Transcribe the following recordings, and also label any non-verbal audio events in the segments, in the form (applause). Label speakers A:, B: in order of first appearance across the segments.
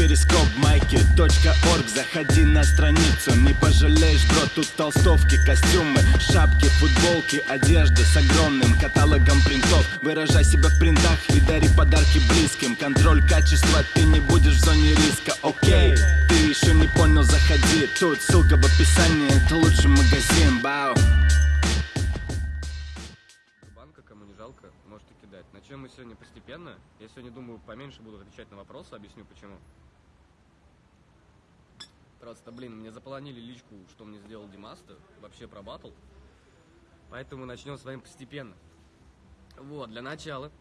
A: перископ майки .орг. Заходи на страницу, не пожалеешь, бро Тут толстовки, костюмы, шапки, футболки Одежда с огромным каталогом принтов. Выражай себя в принтах и дари подарки близким. Контроль качества, ты не будешь в зоне риска, окей Ты еще не понял, заходи. Тут ссылка в описании, это лучший магазин, бау.
B: Жалко, можете кидать. Начнем мы сегодня постепенно. Я сегодня думаю, поменьше буду отвечать на вопросы, объясню почему. Просто, блин, мне заполонили личку, что мне сделал Димаста, вообще про батл. Поэтому начнем с вами постепенно. Вот, для начала,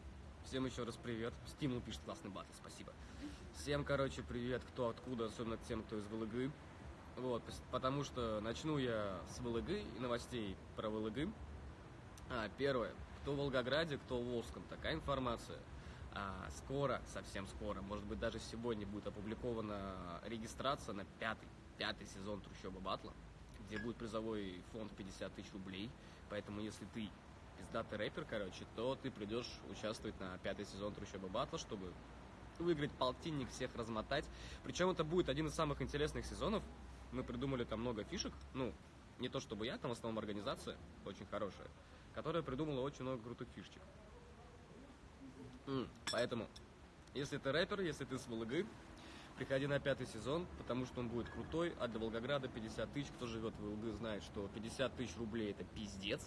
B: всем еще раз привет. Стимул пишет классный батл, спасибо. Всем, короче, привет, кто откуда, особенно тем, кто из ВЛГ. Вот, потому что начну я с ВЛГ и новостей про ВЛГ. А, первое. Кто в Волгограде, кто в Волжском. Такая информация. А, скоро, совсем скоро, может быть даже сегодня будет опубликована регистрация на пятый, пятый сезон Трущоба Батла, где будет призовой фонд 50 тысяч рублей. Поэтому если ты пиздатый рэпер, короче, то ты придешь участвовать на пятый сезон Трущоба Батла, чтобы выиграть полтинник, всех размотать. Причем это будет один из самых интересных сезонов. Мы придумали там много фишек. Ну, не то чтобы я, там в основном организация очень хорошая, которая придумала очень много крутых фишечек. Поэтому, если ты рэпер, если ты с ВЛГ, приходи на пятый сезон, потому что он будет крутой, а для Волгограда 50 тысяч, кто живет в ВЛГ, знает, что 50 тысяч рублей это пиздец.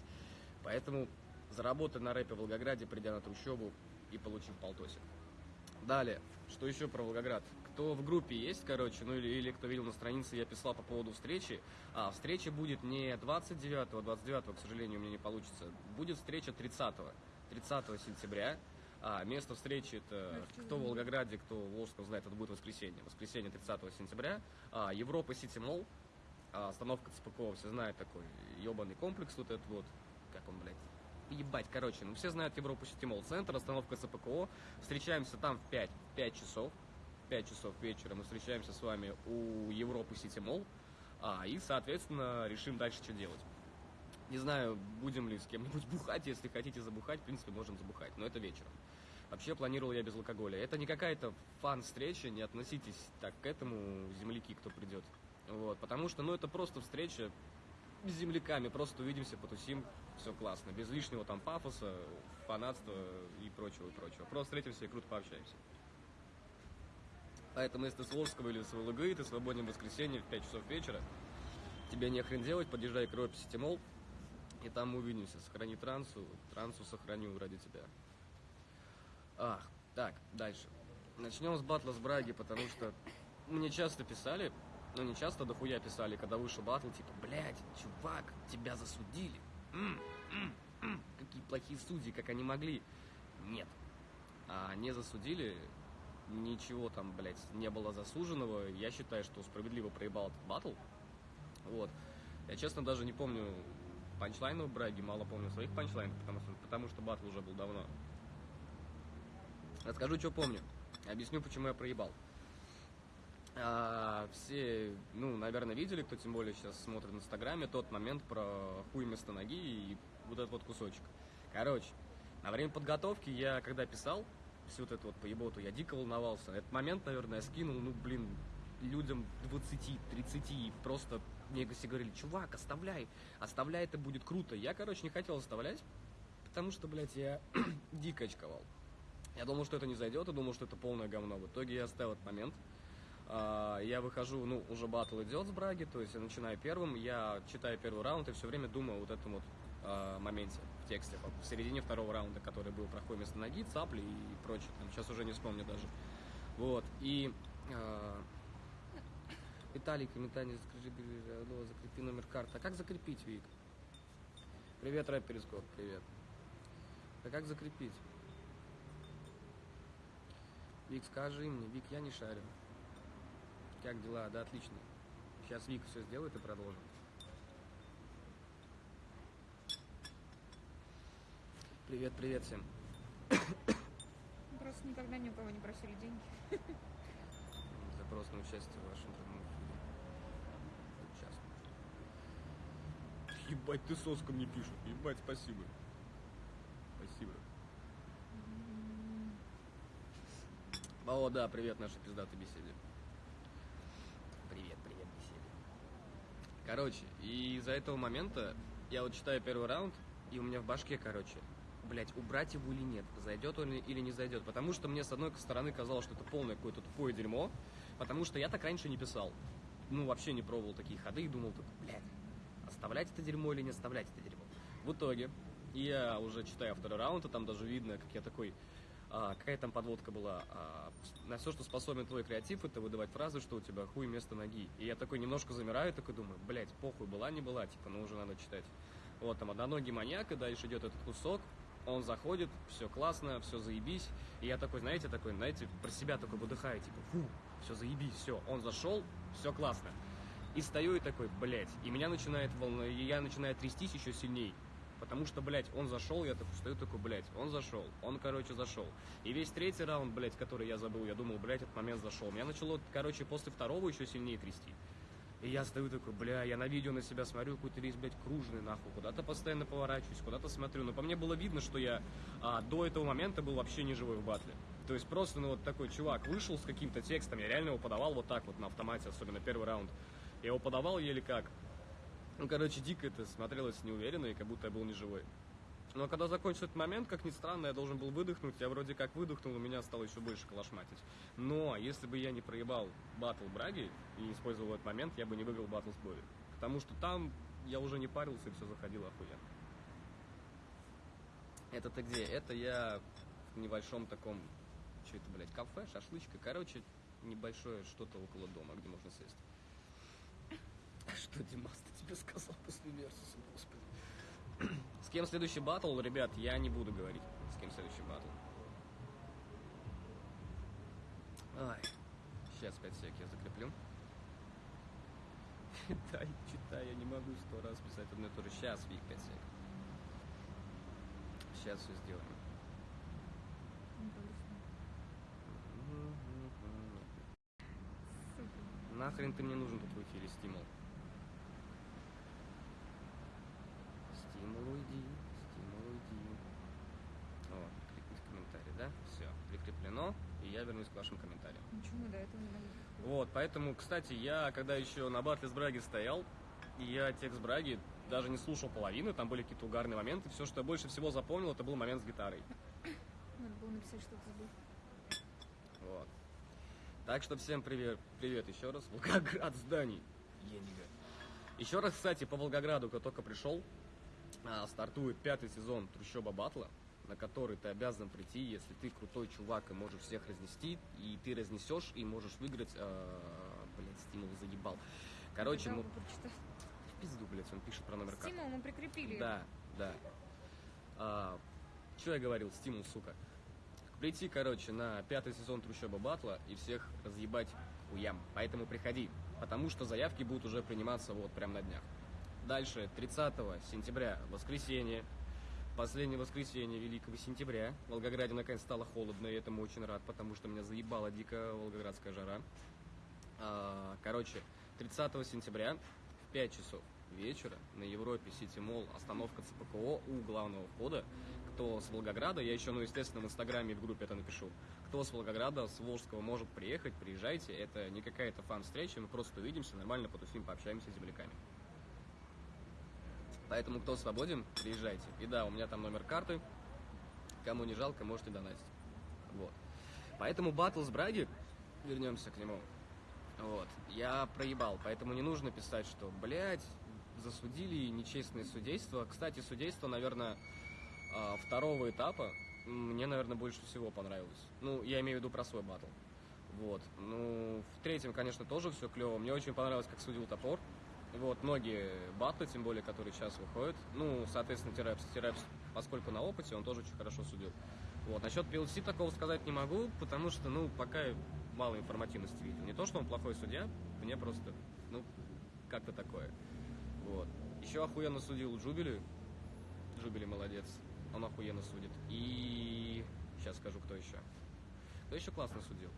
B: Поэтому заработай на рэпе в Волгограде, придя на трущобу и получив полтосик. Далее, что еще про Волгоград? Кто в группе есть, короче, ну или, или кто видел на странице, я писал по поводу встречи. А, встреча будет не 29-го, 29-го, к сожалению, у меня не получится. Будет встреча 30-го, 30 сентября. А, место встречи это кто в Волгограде, кто в Волжском знает, это будет воскресенье. Воскресенье 30 сентября. А, Европа Сити Молл. А, остановка ЦПКО, все знают такой ебаный комплекс вот этот вот. Как он, блядь? Ебать, короче, ну все знают Европу Сити Молл Центр, остановка ЦПКО. Встречаемся там в 5, 5 часов. 5 часов вечера мы встречаемся с вами у Европы Сити Молл. А, и, соответственно, решим дальше, что делать. Не знаю, будем ли с кем-нибудь (laughs) бухать. Если хотите забухать, в принципе, можем забухать. Но это вечером. Вообще планировал я без алкоголя. Это не какая-то фан-встреча, не относитесь так к этому, земляки, кто придет. Вот, потому что, ну, это просто встреча с земляками, просто увидимся, потусим, все классно. Без лишнего там пафоса, фанатства и прочего, и прочего. Просто встретимся и круто пообщаемся. Поэтому, если ты с Волжского или с ВЛГ, и ты свободен в воскресенье в 5 часов вечера, тебе не хрен делать, подъезжай к Европе Сити Молл, и там увидимся. Сохрани трансу, трансу сохраню ради тебя. Ах, так, дальше. Начнем с батла с Браги, потому что мне часто писали, ну не часто, дохуя писали, когда вышел батл, типа, блядь, чувак, тебя засудили. М, м, м, какие плохие судьи, как они могли. Нет. А не засудили, ничего там, блядь, не было засуженного. Я считаю, что справедливо проебал этот батл. Вот. Я, честно, даже не помню панчлайнов Браги, мало помню своих панчлайнов, потому что, потому что батл уже был давно. Расскажу, что помню. Объясню, почему я проебал. А, все, ну, наверное, видели, кто тем более сейчас смотрит в Инстаграме, тот момент про хуй вместо ноги и вот этот вот кусочек. Короче, на время подготовки я, когда писал всю вот эту вот поеботу, я дико волновался. Этот момент, наверное, я скинул, ну, блин, людям 20-30, просто мне все говорили, чувак, оставляй, оставляй, это будет круто. Я, короче, не хотел оставлять, потому что, блядь, я (clears throat) дико очковал. Я думал, что это не зайдет, и думал, что это полное говно. В итоге я оставил этот момент. А, Я выхожу, ну, уже батл идет с Браги, то есть я начинаю первым, я читаю первый раунд и все время думаю вот этом вот а, моменте в тексте, в середине второго раунда, который был проход вместо ноги, цапли и прочее, там, сейчас уже не вспомню даже. Вот, и а, Виталий, комментарий, бери, алло, закрепи номер карты. А как закрепить, Вик? Привет, рэп Перископ, привет. А как закрепить? Вик, скажи мне, Вик, я не шарю. Как дела? Да, отлично. Сейчас Вика все сделает и продолжим. Привет, привет всем.
C: Просто никогда ни у кого не просили деньги.
B: Запрос на участие в вашем Ебать, ты соска мне пишут. Ебать, спасибо. Спасибо. О, да, привет нашей пиздатой беседе. Привет, привет, беседе. Короче, и из-за этого момента я вот читаю первый раунд, и у меня в башке, короче, блять, убрать его или нет, зайдет он или не зайдет. Потому что мне с одной стороны казалось, что это полное какое-то тупое дерьмо, потому что я так раньше не писал. Ну, вообще не пробовал такие ходы и думал, так, блядь, оставлять это дерьмо или не оставлять это дерьмо. В итоге, я уже читаю второй раунд, и там даже видно, как я такой, а, какая там подводка была. А, на все, что способен твой креатив, это выдавать фразы, что у тебя хуй вместо ноги. И я такой немножко замираю, такой думаю, блядь, похуй, была, не была, типа, ну уже надо читать. Вот, там, одноногий маньяк, и дальше идет этот кусок, он заходит, все классно, все заебись. И я такой, знаете, такой, знаете, про себя такой выдыхаю, типа, фу, все заебись, все. Он зашел, все классно. И стою и такой, блядь, и меня начинает волна, и я начинаю трястись еще сильней. Потому что, блядь, он зашел, я такой стою такой, блядь, он зашел. Он, короче, зашел. И весь третий раунд, блядь, который я забыл, я думал, блядь, этот момент зашел. Меня начало, короче, после второго еще сильнее трясти. И я стою такой, бля, я на видео на себя смотрю, какой-то весь, блядь, кружный, нахуй. Куда-то постоянно поворачиваюсь, куда-то смотрю. Но по мне было видно, что я а, до этого момента был вообще не живой в батле. То есть просто, ну, вот такой чувак вышел с каким-то текстом, я реально его подавал вот так вот на автомате, особенно первый раунд. Я его подавал еле как. Ну, короче, дико это смотрелось неуверенно, и как будто я был не живой. Но когда закончился этот момент, как ни странно, я должен был выдохнуть. Я вроде как выдохнул, у меня стало еще больше калашматить. Но если бы я не проебал батл Браги и не использовал этот момент, я бы не выиграл батл с Бови. Потому что там я уже не парился, и все заходило охуенно. Это ты где? Это я в небольшом таком, что это, блядь, кафе, шашлычка. Короче, небольшое что-то около дома, где можно сесть. (laughs) Что Димас тебе сказал после Версуса, господи. С кем следующий батл, ребят, я не буду говорить, с кем следующий батл. Ай, сейчас 5 сек я закреплю. (laughs) Читай, читай, я не могу сто раз писать одно и то же. Сейчас, Вик, 5 сек. Сейчас все сделаем. Нахрен ты мне нужен тут в эфире? Стимул уйди, стимул уйди. О, кликнуть в комментарий, да? Все, прикреплено, и я вернусь к вашим комментариям.
C: Почему до этого не могли?
B: Вот, поэтому, кстати, я когда еще на батле с Браги стоял, я текст Браги даже не слушал половины, там были какие-то угарные моменты. Все, что я больше всего запомнил, это был момент с гитарой.
C: Надо было написать, что ты забыл.
B: Вот. Так что всем привет, привет еще раз. Волгоград зданий. Енига. Еще раз, кстати, по Волгограду, кто только пришел, а, стартует пятый сезон Трущоба Батла, на который ты обязан прийти, если ты крутой чувак и можешь всех разнести, и ты разнесешь и можешь выиграть. А, блять, стимул заебал. Короче, ну, в пизду, блядь, он пишет про номер карты.
C: Стимул мы прикрепили.
B: Да, да. А, что я говорил, стимул, сука. Прийти, короче, на пятый сезон Трущоба Батла и всех разъебать хуям. Поэтому приходи, потому что заявки будут уже приниматься вот прям на днях. Дальше, 30 сентября, воскресенье, последнее воскресенье Великого сентября. В Волгограде наконец стало холодно, и этому очень рад, потому что меня заебала дикая волгоградская жара. А, короче, 30 сентября в 5 часов вечера на Европе Сити Молл остановка ЦПКО у главного входа. Кто с Волгограда, я еще, ну, естественно, в Инстаграме и в группе это напишу. Кто с Волгограда, с Волжского может приехать, приезжайте. Это не какая-то фан-встреча, мы просто увидимся, нормально потусим, пообщаемся с земляками. Поэтому, кто свободен, приезжайте. И да, у меня там номер карты. Кому не жалко, можете донатить. Вот. Поэтому батл с Браги, вернемся к нему. Вот. Я проебал, поэтому не нужно писать, что, блядь, засудили нечестное судейство. Кстати, судейство, наверное, а, второго этапа мне, наверное, больше всего понравилось. Ну, я имею в виду про свой батл. Вот. Ну, в третьем, конечно, тоже все клево. Мне очень понравилось, как судил топор. Вот, многие батлы, тем более, которые сейчас выходят. Ну, соответственно, Тирепс. Тирепс, поскольку на опыте, он тоже очень хорошо судил. Вот. Насчет PLC такого сказать не могу, потому что, ну, пока мало информативности видел. Не то, что он плохой судья, мне просто, ну, как-то такое. Вот. Еще охуенно судил Джубили. Джубили молодец. Он охуенно судит. И сейчас скажу, кто еще. Кто еще классно судил?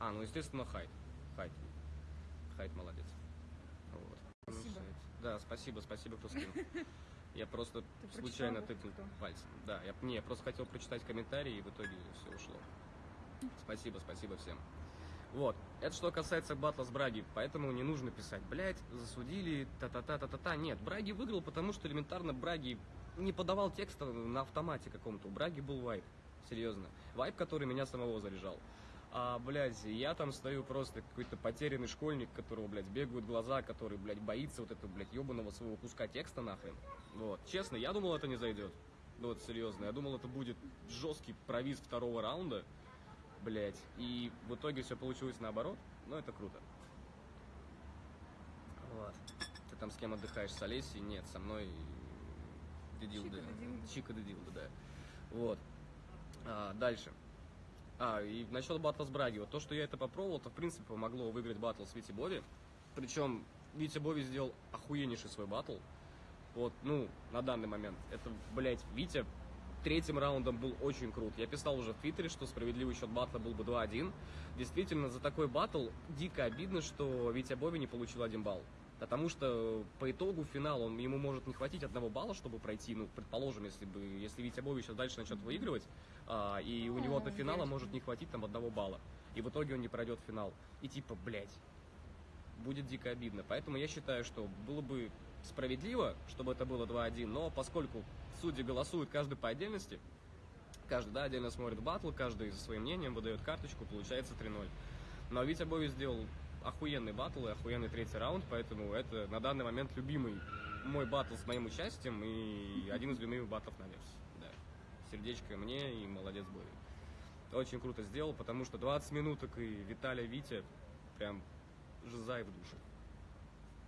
B: А, ну, естественно, Хайт. Хайт. Хайт молодец. Вот. Ну,
C: Спасибо.
B: сайт. Да, спасибо, спасибо, кто скинул. (laughs) Я просто
C: Ты
B: случайно тыкнул пальцем. Да, я, не, я просто хотел прочитать комментарии, и в итоге все ушло. (laughs) Спасибо, спасибо всем. Вот. Это что касается батла с Браги, поэтому не нужно писать, блять, засудили, та-та-та-та-та-та. Нет, Браги выиграл, потому что элементарно Браги не подавал текста на автомате каком-то. У Браги был вайп, серьезно. Вайп, который меня самого заряжал. А, блядь, я там стою просто какой-то потерянный школьник, которого, блядь, бегают глаза, который, блядь, боится вот этого, блядь, ебаного своего куска текста нахрен. Вот. Честно, я думал, это не зайдет. Ну вот, серьезно. Я думал, это будет жесткий провиз второго раунда, блядь. И в итоге все получилось наоборот. Но это круто. Вот. Ты там с кем отдыхаешь? С Олесей? Нет, со мной Дедилда.
C: Чика Дедилда.
B: Чика Дедилда, да. Вот. А, дальше. А, и насчет батла с Браги. Вот то, что я это попробовал, то в принципе помогло выиграть батл с Вити Бови. Причем Витя Бови сделал охуеннейший свой батл. Вот, ну, на данный момент. Это, блядь, Витя третьим раундом был очень крут. Я писал уже в Твиттере, что справедливый счет батла был бы 2-1. Действительно, за такой батл дико обидно, что Витя Бови не получил один балл. Потому что по итогу финал он, ему может не хватить одного балла, чтобы пройти. Ну, предположим, если бы если Витя Бови сейчас дальше начнет выигрывать, а, и у него до финала может не хватить там одного балла. И в итоге он не пройдет финал. И типа, блядь, будет дико обидно. Поэтому я считаю, что было бы справедливо, чтобы это было 2-1, но поскольку судьи голосуют каждый по отдельности, каждый, да, отдельно смотрит батл, каждый со своим мнением выдает карточку, получается 3-0. Но Витя Бови сделал охуенный батл и охуенный третий раунд, поэтому это на данный момент любимый мой батл с моим участием и один из любимых батлов на вес. Да. Сердечко мне и молодец Бови. Очень круто сделал, потому что 20 минуток и Виталия Витя прям жизай в душе.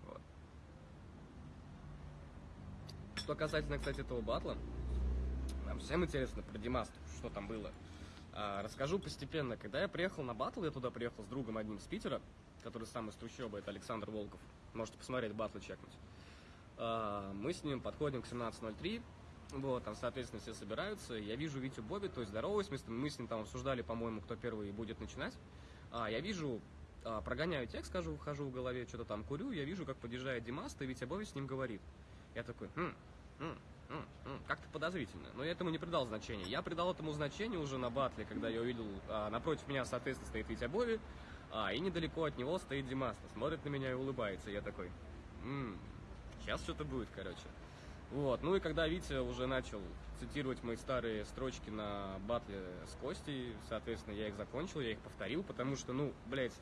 B: Вот. Что касательно, кстати, этого батла, нам всем интересно про Димасту, что там было. А, расскажу постепенно. Когда я приехал на батл, я туда приехал с другом одним с Питера, который сам из трущобы, это Александр Волков. Можете посмотреть батлы, чекнуть. А, мы с ним подходим к 17.03, вот, там, соответственно, все собираются. Я вижу Витю Боби, то есть здороваюсь, мы с, ним там обсуждали, по-моему, кто первый будет начинать. А, я вижу, а, прогоняю текст, скажу, хожу в голове, что-то там курю, я вижу, как подъезжает Димаст, и Витя Боби с ним говорит. Я такой, хм, хм, хм, хм, как-то подозрительно. Но я этому не придал значения. Я придал этому значение уже на батле, когда я увидел, а, напротив меня, соответственно, стоит Витя Бови, а, и недалеко от него стоит Димаста. Смотрит на меня и улыбается. Я такой, «М, сейчас что-то будет, короче. Вот, ну и когда Витя уже начал цитировать мои старые строчки на батле с Костей, соответственно, я их закончил, я их повторил, потому что, ну, блядь,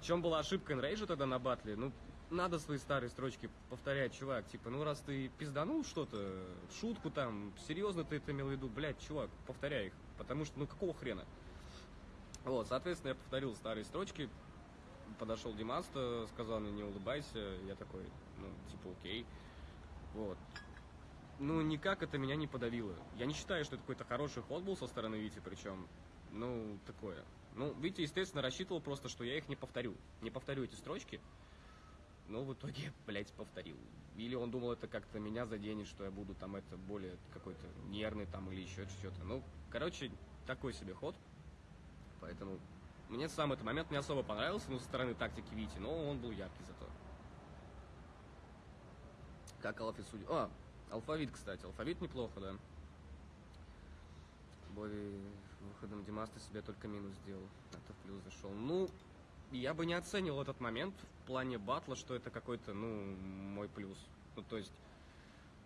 B: в чем была ошибка Энрейжа тогда на батле? Ну, надо свои старые строчки повторять, чувак. Типа, ну раз ты пизданул что-то, шутку там, серьезно ты это имел в виду, блядь, чувак, повторяй их. Потому что, ну какого хрена? Вот, соответственно, я повторил старые строчки, подошел Димаста, сказал мне не улыбайся, я такой, ну, типа, окей. Вот. Ну, никак это меня не подавило. Я не считаю, что это какой-то хороший ход был со стороны Вити, причем, ну, такое. Ну, Витя, естественно, рассчитывал просто, что я их не повторю. Не повторю эти строчки. Но в итоге, (laughs) блядь, повторил. Или он думал, это как-то меня заденет, что я буду там это более какой-то нервный там или еще что-то. Ну, короче, такой себе ход. Поэтому мне сам этот момент не особо понравился, ну, со стороны тактики Вити, но он был яркий зато. Как Алфи судья. А, алфавит, кстати. Алфавит неплохо, да. Бови выходом Димаста себе только минус сделал. Это в плюс зашел. Ну, я бы не оценил этот момент в плане батла, что это какой-то, ну, мой плюс. Ну, то есть,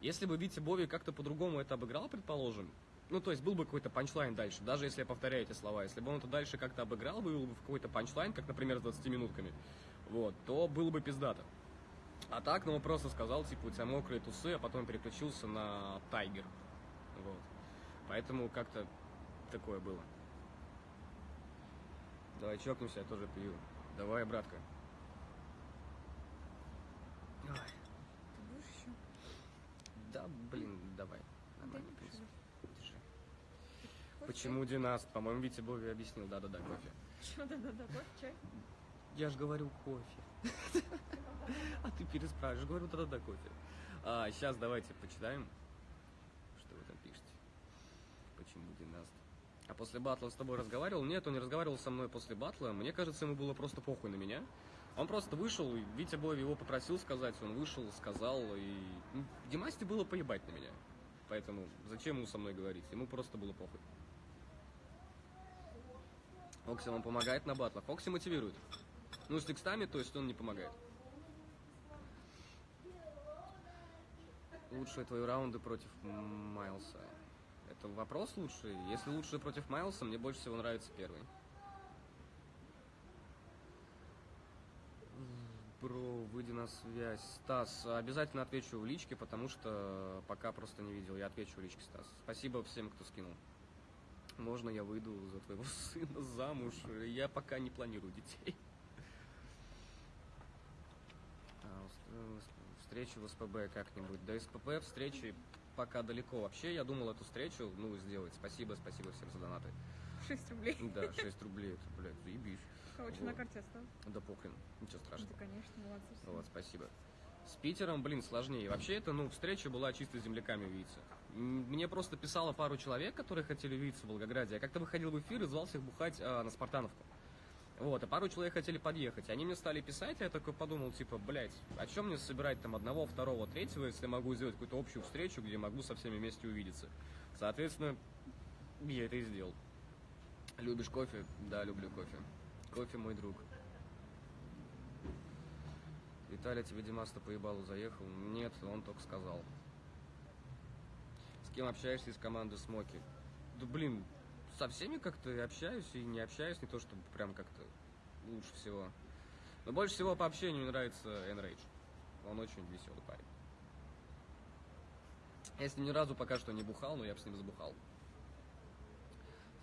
B: если бы Витя Бови как-то по-другому это обыграл, предположим, ну, то есть, был бы какой-то панчлайн дальше, даже если я повторяю эти слова, если бы он это дальше как-то обыграл, вывел бы в какой-то панчлайн, как, например, с 20 минутками, вот, то было бы пиздато. А так, ну, он просто сказал, типа, у тебя мокрые тусы, а потом переключился на Тайгер. Вот. Поэтому как-то такое было. Давай чокнемся, я тоже пью. Давай, братка. Ой,
C: Ты будешь еще?
B: да, блин, давай.
C: Дай
B: Нормально,
C: мне пожалуйста.
B: Почему Династ? По-моему, Витя Бови объяснил. Да-да-да, кофе.
C: Что, да-да-да, кофе, чай?
B: Я же говорю кофе. А ты переспрашиваешь. Говорю, да-да-да, кофе. А, сейчас давайте почитаем, что вы там пишете. Почему Династ? А после батла он с тобой разговаривал? Нет, он не разговаривал со мной после батла. Мне кажется, ему было просто похуй на меня. Он просто вышел, и Витя Боев его попросил сказать, он вышел, сказал, и... ну, Димасте было поебать на меня. Поэтому зачем ему со мной говорить? Ему просто было похуй. Окси вам помогает на батлах. Окси мотивирует. Ну, с текстами, то есть он не помогает. Лучшие твои раунды против Майлса. Это вопрос лучший. Если лучшие против Майлса, мне больше всего нравится первый. Бро, выйди на связь. Стас, обязательно отвечу в личке, потому что пока просто не видел. Я отвечу в личке, Стас. Спасибо всем, кто скинул. Можно я выйду за твоего (laughs) сына замуж? Я пока не планирую детей. А, Встречу в СПБ как-нибудь. До СПБ встречи пока далеко. Вообще, я думал эту встречу, ну, сделать. Спасибо, спасибо всем за донаты.
C: 6 рублей.
B: Да, 6 рублей, это, блядь, заебись.
C: Короче,
B: Вот.
C: на карте осталось.
B: Да похрен, ничего
C: Да,
B: страшного.
C: конечно, молодцы. все.
B: Вот, спасибо. С Питером, блин, сложнее. Вообще, это, ну, встреча была чисто с земляками увидеться. Мне просто писало пару человек, которые хотели увидеться в Волгограде. Я как-то выходил в эфир и звался их бухать а, на Спартановку. Вот, и пару человек хотели подъехать. Они мне стали писать, а я такой подумал, типа, блядь, о чем мне собирать там одного, второго, третьего, если я могу сделать какую-то общую встречу, где могу со всеми вместе увидеться. Соответственно, я это и сделал. Любишь кофе? Да, люблю кофе. Кофе мой друг. Виталий, тебе Димаста по ебалу заехал? Нет, он только сказал. Кем общаешься из команды Смоки? Да блин, со всеми как-то общаюсь, и не общаюсь, не то чтобы прям как-то лучше всего. Но больше всего по общению мне нравится Enrage. Он очень веселый парень. Я с ним ни разу пока что не бухал, но я бы с ним забухал.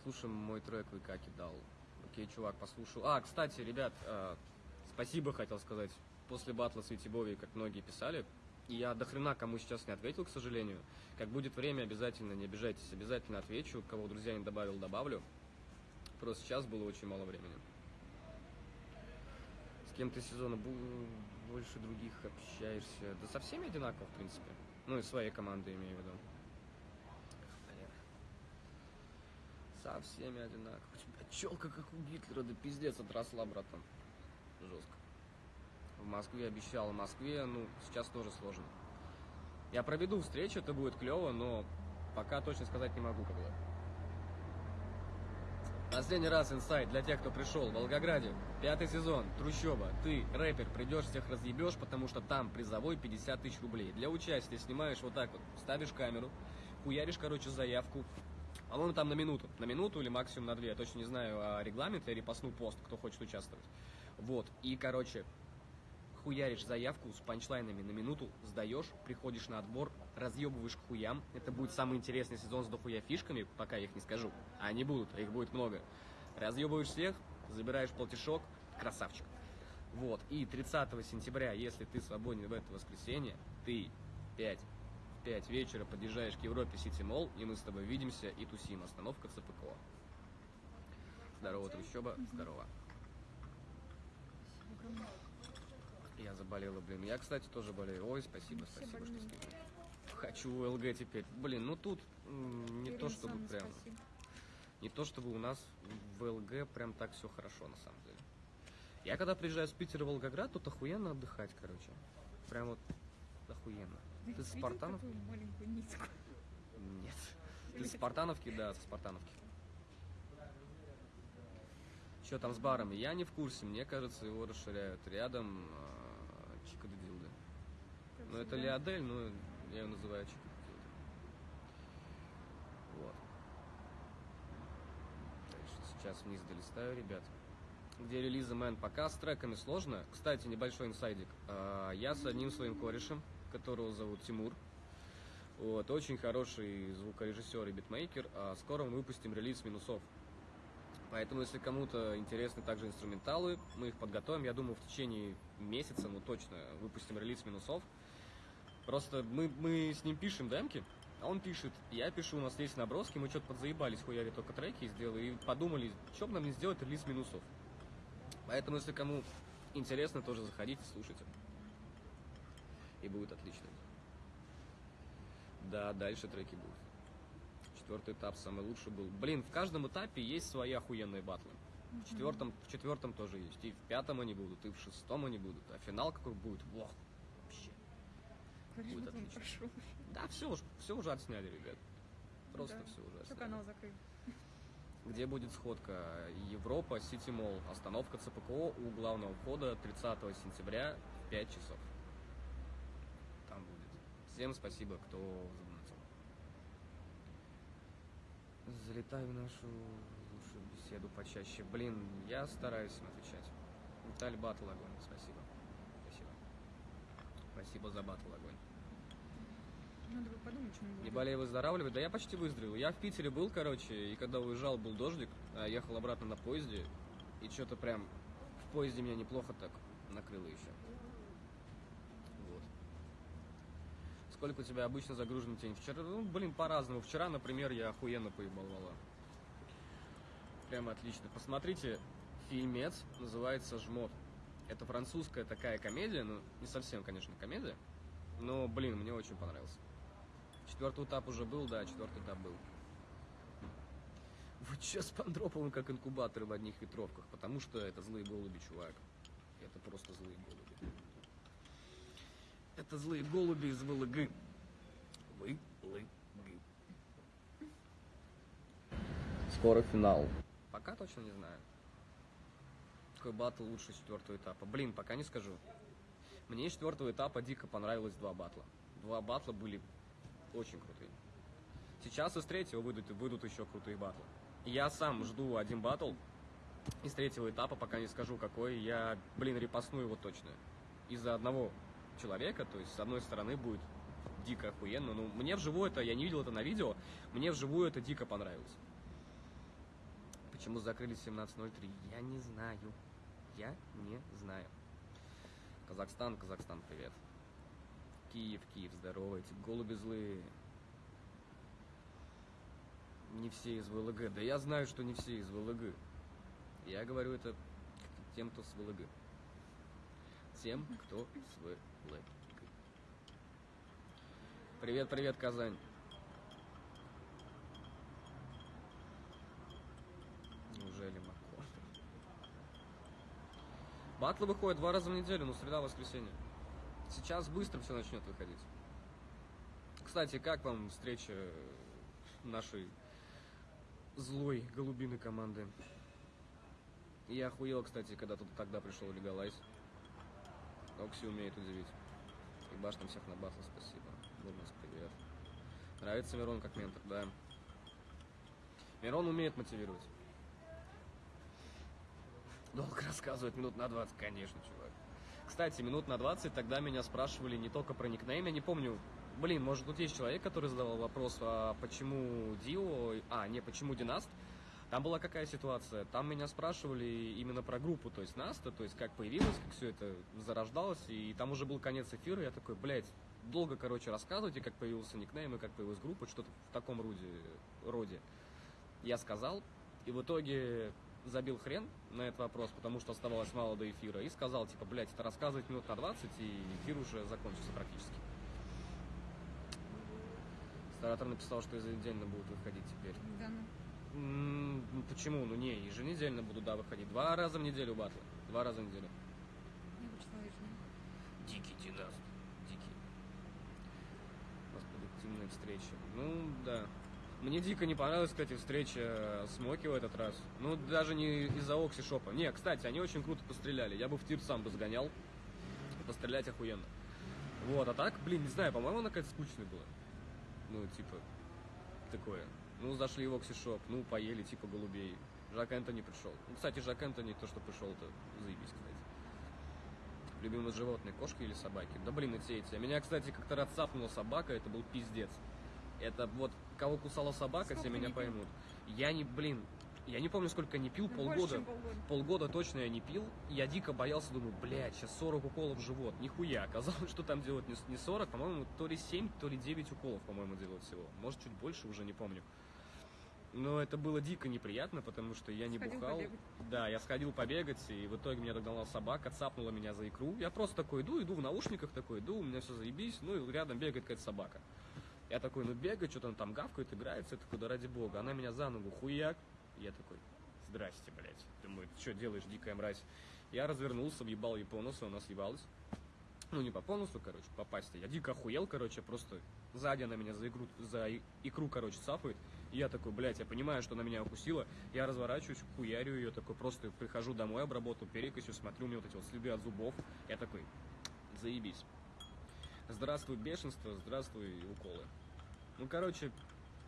B: Слушай, мой трек вы как дал. Окей, чувак, послушал. А, кстати, ребят, э, спасибо хотел сказать. После батла с Витибови, как многие писали, и я до хрена кому сейчас не ответил, к сожалению. Как будет время, обязательно, не обижайтесь, обязательно отвечу. Кого друзья не добавил, добавлю. Просто сейчас было очень мало времени. С кем ты сезона больше других общаешься? Да со всеми одинаково, в принципе. Ну и своей командой имею в виду. Со всеми одинаково. У тебя челка, как у Гитлера, да пиздец отросла, братан. Жестко. В Москве обещал, в Москве, ну, сейчас тоже сложно. Я проведу встречу, это будет клево, но пока точно сказать не могу, когда. Последний раз инсайт для тех, кто пришел в Волгограде. Пятый сезон, трущоба. Ты, рэпер, придешь, всех разъебешь, потому что там призовой 50 тысяч рублей. Для участия снимаешь вот так вот, ставишь камеру, хуяришь, короче, заявку. По-моему, там на минуту. На минуту или максимум на две. Я точно не знаю а регламент, я репостну пост, кто хочет участвовать. Вот. И, короче, хуяришь заявку с панчлайнами на минуту, сдаешь, приходишь на отбор, разъебываешь к хуям. Это будет самый интересный сезон с дохуя фишками, пока я их не скажу. А они будут, их будет много. Разъебываешь всех, забираешь платежок, красавчик. Вот, и 30 сентября, если ты свободен в это воскресенье, ты 5, в 5 вечера подъезжаешь к Европе Сити Молл, и мы с тобой видимся и тусим. Остановка ЦПКО. Здорово, трущоба, здорово. Я заболела, блин. Я, кстати, тоже болею. Ой, спасибо,
C: Все
B: спасибо, что
C: больные.
B: скинули. Хочу ЛГ теперь. Блин, ну тут не то
C: Ирина
B: чтобы
C: Александровна,
B: прям...
C: спасибо.
B: Не то чтобы у нас в ЛГ прям так все хорошо, на самом деле. Я когда приезжаю с Питера в Волгоград, тут охуенно отдыхать, короче. Прям вот охуенно.
C: Ты
B: Ты с Спартанов?
C: маленькую нитку?
B: Нет. Ты с Спартановки? Да, со Спартановки. Что там с барами? Я не в курсе. Мне кажется, его расширяют. Рядом э, Чикадилды.
C: как
B: Ну, это. Леодель, но я ее называю Чикадилды. Вот. Дальше сейчас вниз долистаю, ребят. Где релизы Мэн пока с треками сложно. Кстати, небольшой инсайдик. А, Я с одним своим корешем, которого зовут Тимур. Вот, очень хороший звукорежиссер и битмейкер. А скоро мы выпустим релиз минусов. Поэтому, если кому-то интересны также инструменталы, мы их подготовим. Я думаю, в течение месяца, ну точно, выпустим релиз минусов. Просто мы, мы с ним пишем демки, а он пишет, я пишу, у нас есть наброски, мы что-то подзаебались, хуяли только треки сделали, и подумали, что бы нам не сделать релиз минусов. Поэтому, если кому интересно, тоже заходите, слушайте. И будет отлично. Да, дальше треки будут. Четвертый этап самый лучший был. Блин, в каждом этапе есть свои охуенные батлы. В четвертом, в четвертом тоже есть. И в пятом они будут, и в шестом они будут. А финал какой будет? Во, вообще.
C: Короче,
B: будет отлично.
C: прошел.
B: Да, все уже, все уже отсняли, ребят. Просто
C: Да.
B: все уже отсняли.
C: канал закрыт?
B: где будет сходка. Европа, Сити Молл, остановка ЦПКО у главного входа 30 сентября в 5 часов. Там будет. Всем спасибо, кто. Залетай в нашу лучшую беседу почаще. Блин, я стараюсь им отвечать. Виталий Батл огонь, спасибо. Спасибо. Спасибо за батл огонь.
C: Надо бы подумать, что
B: Не болей выздоравливать? Да я почти выздоровел. Я в Питере был, короче, и когда уезжал, был дождик, а ехал обратно на поезде, и что-то прям в поезде меня неплохо так накрыло еще. Вот. Сколько у тебя обычно загружен день? Вчера, ну, блин, по-разному. Вчера, например, я охуенно поебал вала. Прям отлично. Посмотрите, фильмец называется «Жмот». Это французская такая комедия, ну, не совсем, конечно, комедия, но, блин, мне очень понравился. Четвертый этап уже был, да, четвертый этап был. Вы че с Пандроповым как инкубаторы в одних ветровках? Потому что это злые голуби, чувак. Это просто злые голуби. Это злые голуби из ВЛГ. ВЛГ. Скоро финал. Пока точно не знаю. Какой батл лучше четвертого этапа? Блин, пока не скажу. Мне из четвертого этапа дико понравилось два батла. Два батла были очень крутые. Сейчас из третьего выйдут, выйдут еще крутые батлы. Я сам жду один батл из третьего этапа, пока не скажу какой. Я, блин, репостну его точно. Из-за одного человека, то есть с одной стороны будет дико охуенно. Ну, мне вживую это, я не видел это на видео, мне вживую это дико понравилось. Почему закрыли 17.03? Я не знаю. Я не знаю. Казахстан, Казахстан, привет. Киев, Киев, здоровайте. Голуби злые. Не все из ВЛГ. Да я знаю, что не все из ВЛГ. Я говорю это тем, кто с ВЛГ. Тем, кто с ВЛГ. Привет, привет, Казань. Неужели Мако? Батлы выходят два раза в неделю, ну среда, воскресенье. Сейчас быстро все начнет выходить. Кстати, как вам встреча нашей злой голубиной команды? Я охуел, кстати, когда тут тогда пришел Легалайз. Окси умеет удивить. И баш всех на батл, спасибо. Мурманск, привет. Нравится Мирон как ментор, да. Мирон умеет мотивировать. Долго рассказывать, минут на 20, конечно, чувак. Кстати, минут на 20 тогда меня спрашивали не только про никнейм, я не помню. Блин, может тут есть человек, который задавал вопрос, а почему Дио, а, не, почему Династ? Там была какая ситуация? Там меня спрашивали именно про группу, то есть Наста, то есть как появилось, как все это зарождалось, и там уже был конец эфира, я такой, блядь, долго, короче, рассказывайте, как появился никнейм и как появилась группа, что-то в таком роде, роде. Я сказал, и в итоге забил хрен на этот вопрос, потому что оставалось мало до эфира, и сказал, типа, блядь, это рассказывать минут на 20, и эфир уже закончился практически. Старатор написал, что еженедельно будут выходить теперь.
C: Да, ну.
B: Ну почему? Ну не, еженедельно буду, да, выходить. Два раза в неделю батлы. Два раза в неделю.
C: Я ежедневно.
B: Дикий династ. Дикий. У нас встреча. Ну, да. Мне дико не понравилась, кстати, встреча с Моки в этот раз. Ну, даже не из-за Оксишопа. Не, кстати, они очень круто постреляли. Я бы в тир сам бы сгонял. Пострелять охуенно. Вот, а так, блин, не знаю, по-моему, она какая-то скучная была. Ну, типа, такое. Ну, зашли в Оксишоп, ну, поели, типа, голубей. Жак Энтони пришел. Ну, кстати, Жак Энтони, то, что пришел-то, заебись, кстати. Любимые животные, кошки или собаки? Да блин, и те, и те. Меня, кстати, как-то раз цапнула собака, это был пиздец. Это вот, кого кусала собака,
C: Сколько
B: те меня поймут. Я не, блин, я не помню, сколько я не пил,
C: Ну,
B: полгода.
C: Больше, полгода.
B: Полгода точно я не пил. Я дико боялся, думаю, блядь, сейчас 40 уколов в живот. Нихуя. Оказалось, (laughs) что там делают не 40, по-моему, то ли 7, то ли 9 уколов, по-моему, делают всего. Может, чуть больше, уже не помню. Но это было дико неприятно, потому что я не
C: Сходил
B: бухал.
C: побегать.
B: Да, я сходил побегать, и в итоге меня догнала собака, цапнула меня за икру. Я просто такой иду, иду в наушниках, такой иду, у меня все заебись, ну и рядом бегает какая-то собака. Я такой, ну бегает, что-то там гавкает, играется, я такой, да ради бога. Она меня за ногу хуяк. Я такой, здрасте, блядь. Думаю, ты что делаешь, дикая мразь? Я развернулся, въебал ей по носу, она съебалась. Ну, не по понусу, короче, по пасти. Я дико охуел, короче, просто сзади она меня за икру, за икру короче, цапает. И я такой, блядь, я понимаю, что она меня укусила. Я разворачиваюсь, хуярю ее, такой просто прихожу домой, обработал перекосью, смотрю, у меня вот эти вот следы от зубов. Я такой, заебись. Здравствуй, бешенство, здравствуй, уколы. Ну, короче,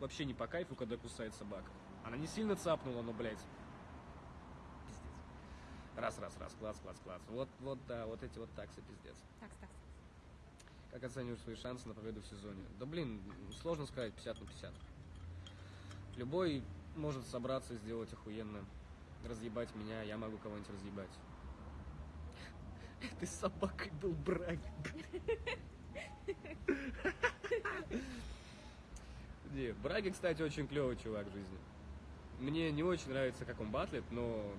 B: вообще не по кайфу, когда кусает собака. Она не сильно цапнула, но, блядь, пиздец. Раз, раз, раз, класс, класс, класс. Вот, вот, да, вот эти вот таксы, пиздец.
C: Такс, такс.
B: Как оцениваешь свои шансы на победу в сезоне? Да блин, сложно сказать 50 на 50. Любой может собраться и сделать охуенно. Разъебать меня, я могу кого-нибудь разъебать. Этой собакой был Браги. Не, Браги, кстати, очень клевый чувак в жизни. Мне не очень нравится, как он батлит, но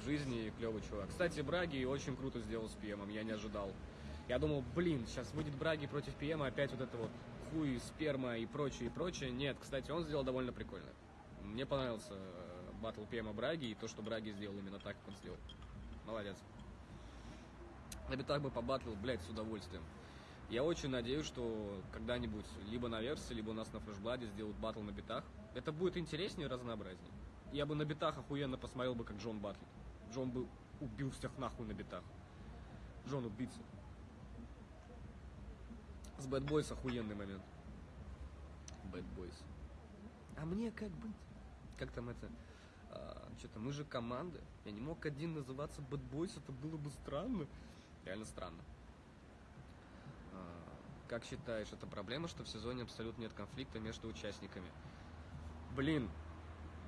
B: в жизни клевый чувак. Кстати, Браги очень круто сделал с ПМом, я не ожидал. Я думал, блин, сейчас выйдет Браги против ПМа, опять вот это вот хуй, сперма и прочее, и прочее. Нет, кстати, он сделал довольно прикольно. Мне понравился э, батл ПМа Браги и то, что Браги сделал именно так, как он сделал. Молодец. На битах бы побатлил, блядь, с удовольствием. Я очень надеюсь, что когда-нибудь либо на версии, либо у нас на флешбладе сделают батл на битах. Это будет интереснее и разнообразнее. Я бы на битах охуенно посмотрел бы, как Джон батлит. Джон бы убил всех нахуй на битах. Джон убийца. С Bad Boys охуенный момент. Bad Boys. А мне как быть? Как там это? А, Что-то мы же команда. Я не мог один называться Bad Boys, это было бы странно. Реально странно. А, Как считаешь, это проблема, что в сезоне абсолютно нет конфликта между участниками? Блин,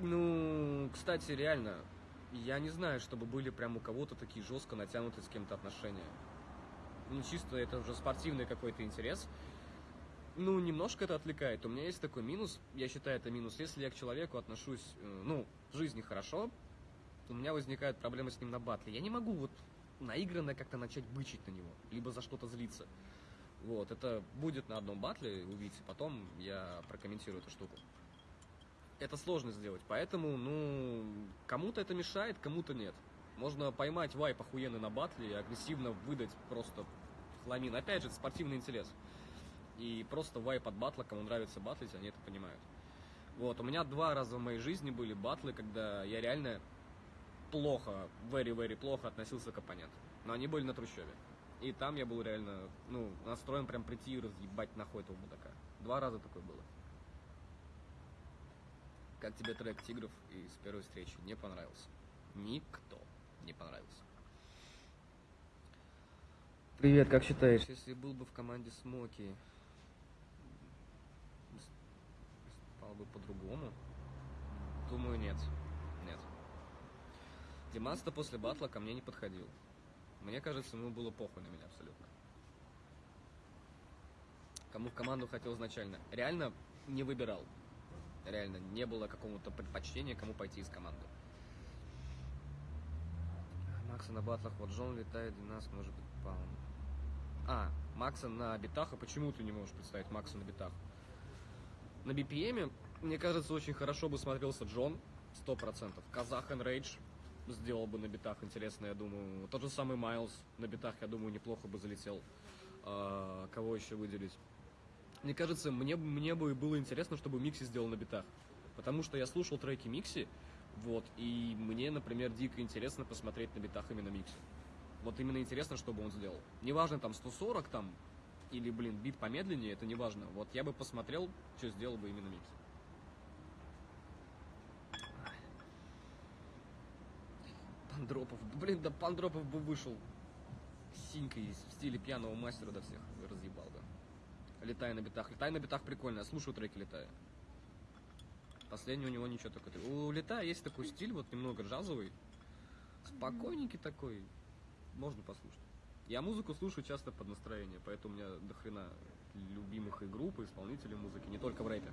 B: ну, кстати, реально, я не знаю, чтобы были прям у кого-то такие жестко натянутые с кем-то отношения. Ну, чисто это уже спортивный какой-то интерес. Ну, немножко это отвлекает. У меня есть такой минус, я считаю это минус. Если я к человеку отношусь, э, ну, в жизни хорошо, у меня возникают проблемы с ним на батле. Я не могу вот наигранно как-то начать бычить на него, либо за что-то злиться. Вот, это будет на одном батле, увидите, потом я прокомментирую эту штуку. Это сложно сделать, поэтому, ну, кому-то это мешает, кому-то нет. Можно поймать вайп охуенный на батле и агрессивно выдать просто хламин. Опять же, спортивный интерес. И просто вайп от батла, кому нравится батлить, они это понимают. Вот, у меня два раза в моей жизни были батлы, когда я реально плохо, very-very плохо относился к оппоненту. Но они были на трущобе. И там я был реально, ну, настроен прям прийти и разъебать нахуй этого мудака. Два раза такое было. Как тебе трек Тигров и с первой встречи? Не понравился. Никто не понравился. Привет, как считаешь, если был бы в команде Смоки, стал бы по-другому? Думаю, нет. Нет. Димаста после батла ко мне не подходил. Мне кажется, ему было похуй на меня абсолютно. Кому в команду хотел изначально. Реально не выбирал. Реально не было какого-то предпочтения, кому пойти из команды. Макса на батлах, вот Джон летает, Динас может быть паун. А, Макса на битах, а почему ты не можешь представить Макса на битах? На BPM, мне кажется, очень хорошо бы смотрелся Джон, сто процентов. Казах Рейдж сделал бы на битах интересно, я думаю. Тот же самый Майлз на битах, я думаю, неплохо бы залетел. А, кого еще выделить? Мне кажется, мне, мне бы было интересно, чтобы Микси сделал на битах. Потому что я слушал треки Микси, вот, и мне, например, дико интересно посмотреть на битах именно Микси. Вот именно интересно, что бы он сделал. Неважно, там, 140 там, или, блин, бит помедленнее, это не важно. Вот я бы посмотрел, что сделал бы именно Микси. Пандропов. Блин, да Пандропов бы вышел синькой в стиле пьяного мастера до всех разъебал, да. Летая на битах. Летай на битах прикольно, я слушаю треки летая. Последний у него ничего такой. У летая есть такой стиль, вот немного джазовый. Спокойненький такой. Можно послушать. Я музыку слушаю часто под настроение, поэтому у меня до хрена любимых и групп, и исполнителей музыки, не только в рэпе.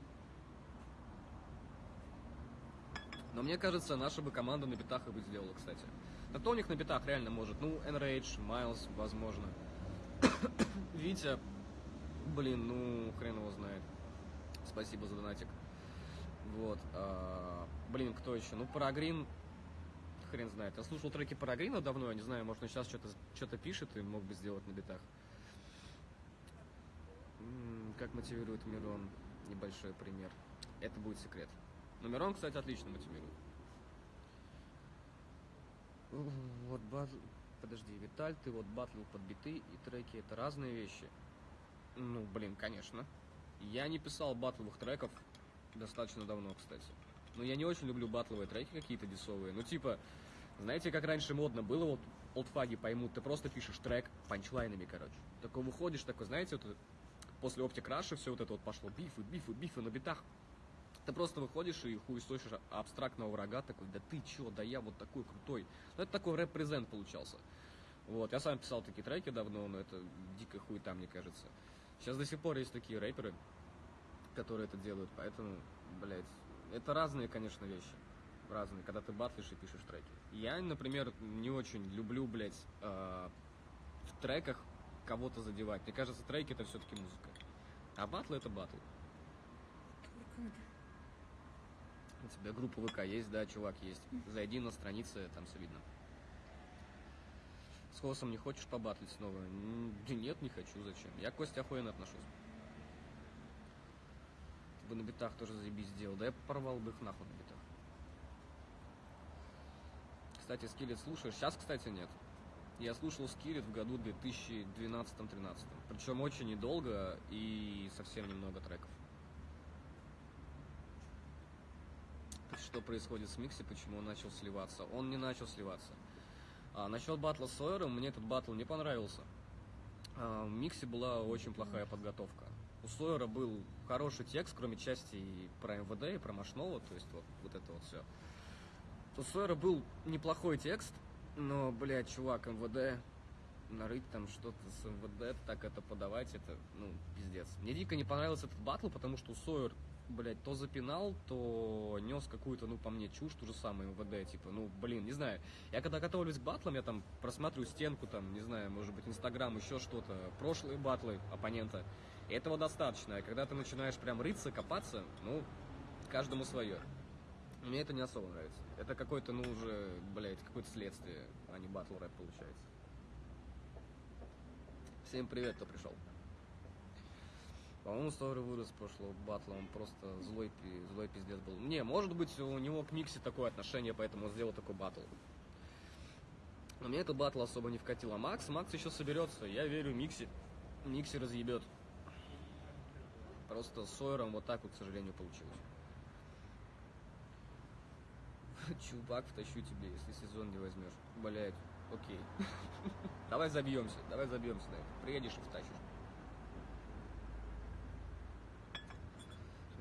B: Но мне кажется, наша бы команда на битах и бы сделала, кстати. Да кто у них на битах реально может? Ну, Enrage, Майлз, возможно. (coughs) Витя, блин, ну, хрен его знает. Спасибо за донатик. Вот. а, блин, кто еще? Ну, Парагрин, хрен знает. Я слушал треки Парагрина давно, я не знаю, может, он сейчас что-то что пишет и мог бы сделать на битах. Как мотивирует Мирон? Небольшой пример. Это будет секрет. Но Мирон, кстати, отлично мотивирует. Вот батл... Подожди, Виталь, ты вот батлил под биты и треки, это разные вещи. Ну, блин, конечно. Я не писал батловых треков достаточно давно, кстати. Но я не очень люблю батловые треки какие-то десовые. Ну, типа, знаете, как раньше модно было, вот олдфаги поймут, ты просто пишешь трек панчлайнами, короче. Такой выходишь, такой, знаете, вот после Optic Rush все вот это вот пошло, бифы, бифы, бифы на битах. Ты просто выходишь и хуесосишь абстрактного врага, такой, да ты чё, да я вот такой крутой. Ну, это такой рэп-презент получался. Вот, я сам писал такие треки давно, но это дико хуета, мне кажется. Сейчас до сих пор есть такие рэперы, которые это делают, поэтому, блядь, это разные, конечно, вещи. Разные, когда ты батлишь и пишешь треки. Я, например, не очень люблю, блядь, э, в треках кого-то задевать. Мне кажется, треки это все-таки музыка. А батлы это батл. У тебя группа ВК есть, да, чувак, есть. Зайди на страницы, там все видно. С Хосом не хочешь побатлить снова? Нет, не хочу, зачем? Я к Косте охуенно отношусь. Бы на битах тоже заебись сделал. Да я порвал бы их нахуй на битах. Кстати, Скиллет слушаешь? Сейчас, кстати, нет. Я слушал Скиллет в году 2012-13. Причем очень недолго и совсем немного треков. что происходит с Микси, почему он начал сливаться. Он не начал сливаться. А, насчет батла с Сойером, мне этот батл не понравился. А, в Миксе была очень плохая подготовка. У Сойера был хороший текст, кроме части про МВД и про Машнова, то есть вот, вот это вот все. У Сойера был неплохой текст, но, блядь, чувак, МВД, нарыть там что-то с МВД, так это подавать, это, ну, пиздец. Мне дико не понравился этот батл, потому что у Сойер блядь, то запинал, то нес какую-то, ну, по мне, чушь, ту же самую МВД, типа, ну, блин, не знаю. Я когда готовлюсь к батлам, я там просматриваю стенку, там, не знаю, может быть, Инстаграм, еще что-то, прошлые батлы оппонента. И этого достаточно. И когда ты начинаешь прям рыться, копаться, ну, каждому свое. Мне это не особо нравится. Это какой-то, ну, уже, блядь, какое-то следствие, а не батл рэп получается. Всем привет, кто пришел. По-моему, Сойер вырос с прошлого батла, он просто злой, злой пиздец был. Не, может быть, у него к Миксе такое отношение, поэтому он сделал такой батл. Но мне этот батл особо не вкатил. А Макс, Макс еще соберется. Я верю Микси. Микси разъебет. Просто с Сойером вот так вот, к сожалению, получилось. (laughs) Чувак, втащу тебе, если сезон не возьмешь. Блять, окей. (laughs) Давай забьемся, давай забьемся. Приедешь и втащишь.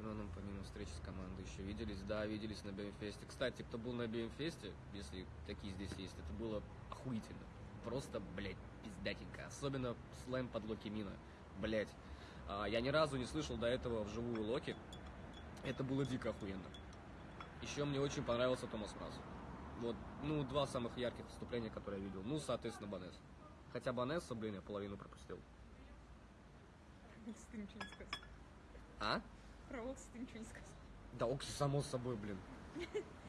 B: Мироном помимо встречи с командой еще виделись. Да, виделись на Бимфесте. Кстати, кто был на Бимфесте, если такие здесь есть, это было охуительно. Просто, блядь, пиздатенько. Особенно слэм под Локи Мина. Блядь. А, я ни разу не слышал до этого вживую Локи. Это было дико охуенно. Еще мне очень понравился Томас Мраз. Вот, ну, два самых ярких выступления, которые я видел. Ну, соответственно, Банес. Хотя Банеса, блин, я половину пропустил.
C: Ты ничего не сказал.
B: А?
C: Про Окси ты ничего не сказал.
B: Да, Окси, само собой, блин.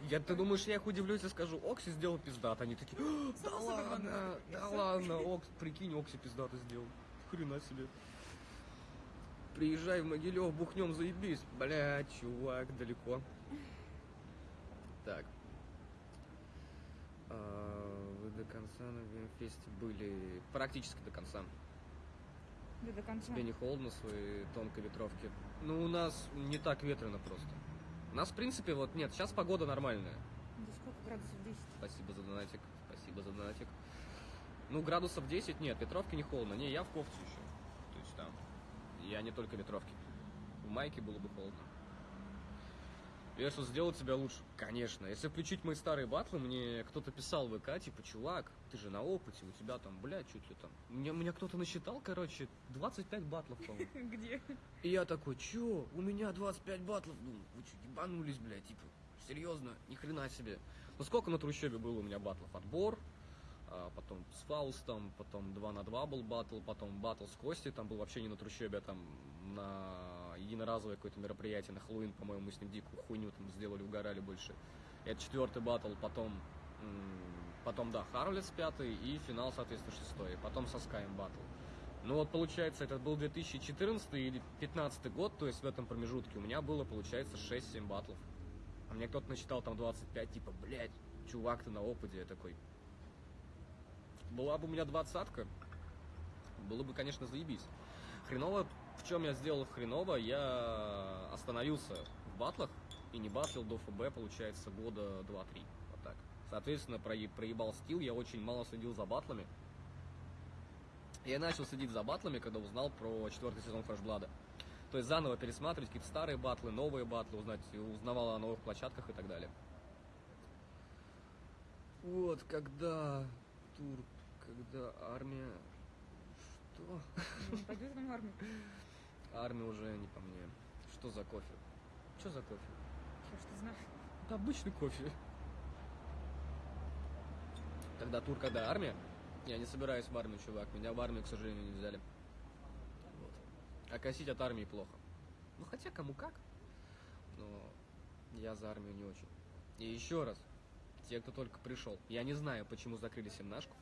B: Я, ты думаешь, я их удивлюсь и скажу, Окси сделал пиздат. Они такие, «А, да ладно, да ладно, Окс, прикинь, Окси пиздата сделал. Хрена себе. Приезжай в Могилев, бухнем, заебись. Бля, чувак, далеко. Так. А, вы до конца на Вимфесте были практически до конца.
C: Да до конца.
B: Тебе не холодно в своей тонкой ветровке? Ну, у нас не так ветрено просто. У нас, в принципе, вот нет, сейчас погода нормальная.
C: Да сколько градусов 10?
B: Спасибо за донатик, спасибо за донатик. Ну, градусов 10 нет, ветровки не холодно. Не, я в кофте еще. То есть там, я не только ветровки. В майке было бы холодно. Я что, сделал тебя лучше? Конечно. Если включить мои старые батлы, мне кто-то писал в ВК, типа, чувак, ты же на опыте, у тебя там, бля, чуть ли там. Мне, меня кто-то насчитал, короче, 25 батлов, по-моему. (laughs)
C: Где?
B: И я такой, чё, у меня 25 батлов? Ну, вы что, ебанулись, бля, типа, серьезно, ни хрена себе. Ну сколько на трущобе было у меня батлов? Отбор, а, потом с Фаустом, потом 2 на 2 был батл, потом батл с Костей, там был вообще не на трущобе, а там на единоразовое какое-то мероприятие, на Хэллоуин, по-моему, мы с ним дикую хуйню там сделали, угорали больше. Это четвертый батл, потом, потом, да, Харлес пятый и финал, соответственно, шестой, потом со Скайм батл. Ну вот, получается, это был 2014 или 2015 год, то есть в этом промежутке у меня было, получается, 6-7 батлов. А мне кто-то насчитал там 25, типа, блядь, чувак, ты на опыте. Я такой, была бы у меня двадцатка, было бы, конечно, заебись. Хреново, в чем я сделал хреново, я остановился в батлах и не батлил до ФБ, получается, года 2-3. Вот так. Соответственно, проебал стил, я очень мало следил за батлами. Я начал следить за батлами, когда узнал про четвертый сезон Фрешблада. То есть заново пересматривать какие-то старые батлы, новые батлы, узнать, узнавал о новых площадках и так далее. Вот, когда тур, когда армия... Что?
C: Ну, пойдет в армию.
B: Армия уже не по мне. Что за кофе? Что за кофе?
C: Я что знаю.
B: Это обычный кофе. Когда тур, когда армия, я не собираюсь в армию, чувак. Меня в армию, к сожалению, не взяли. Вот. А косить от армии плохо. Ну, хотя кому как. Но я за армию не очень. И еще раз, те, кто только пришел. Я не знаю, почему закрыли семнашку.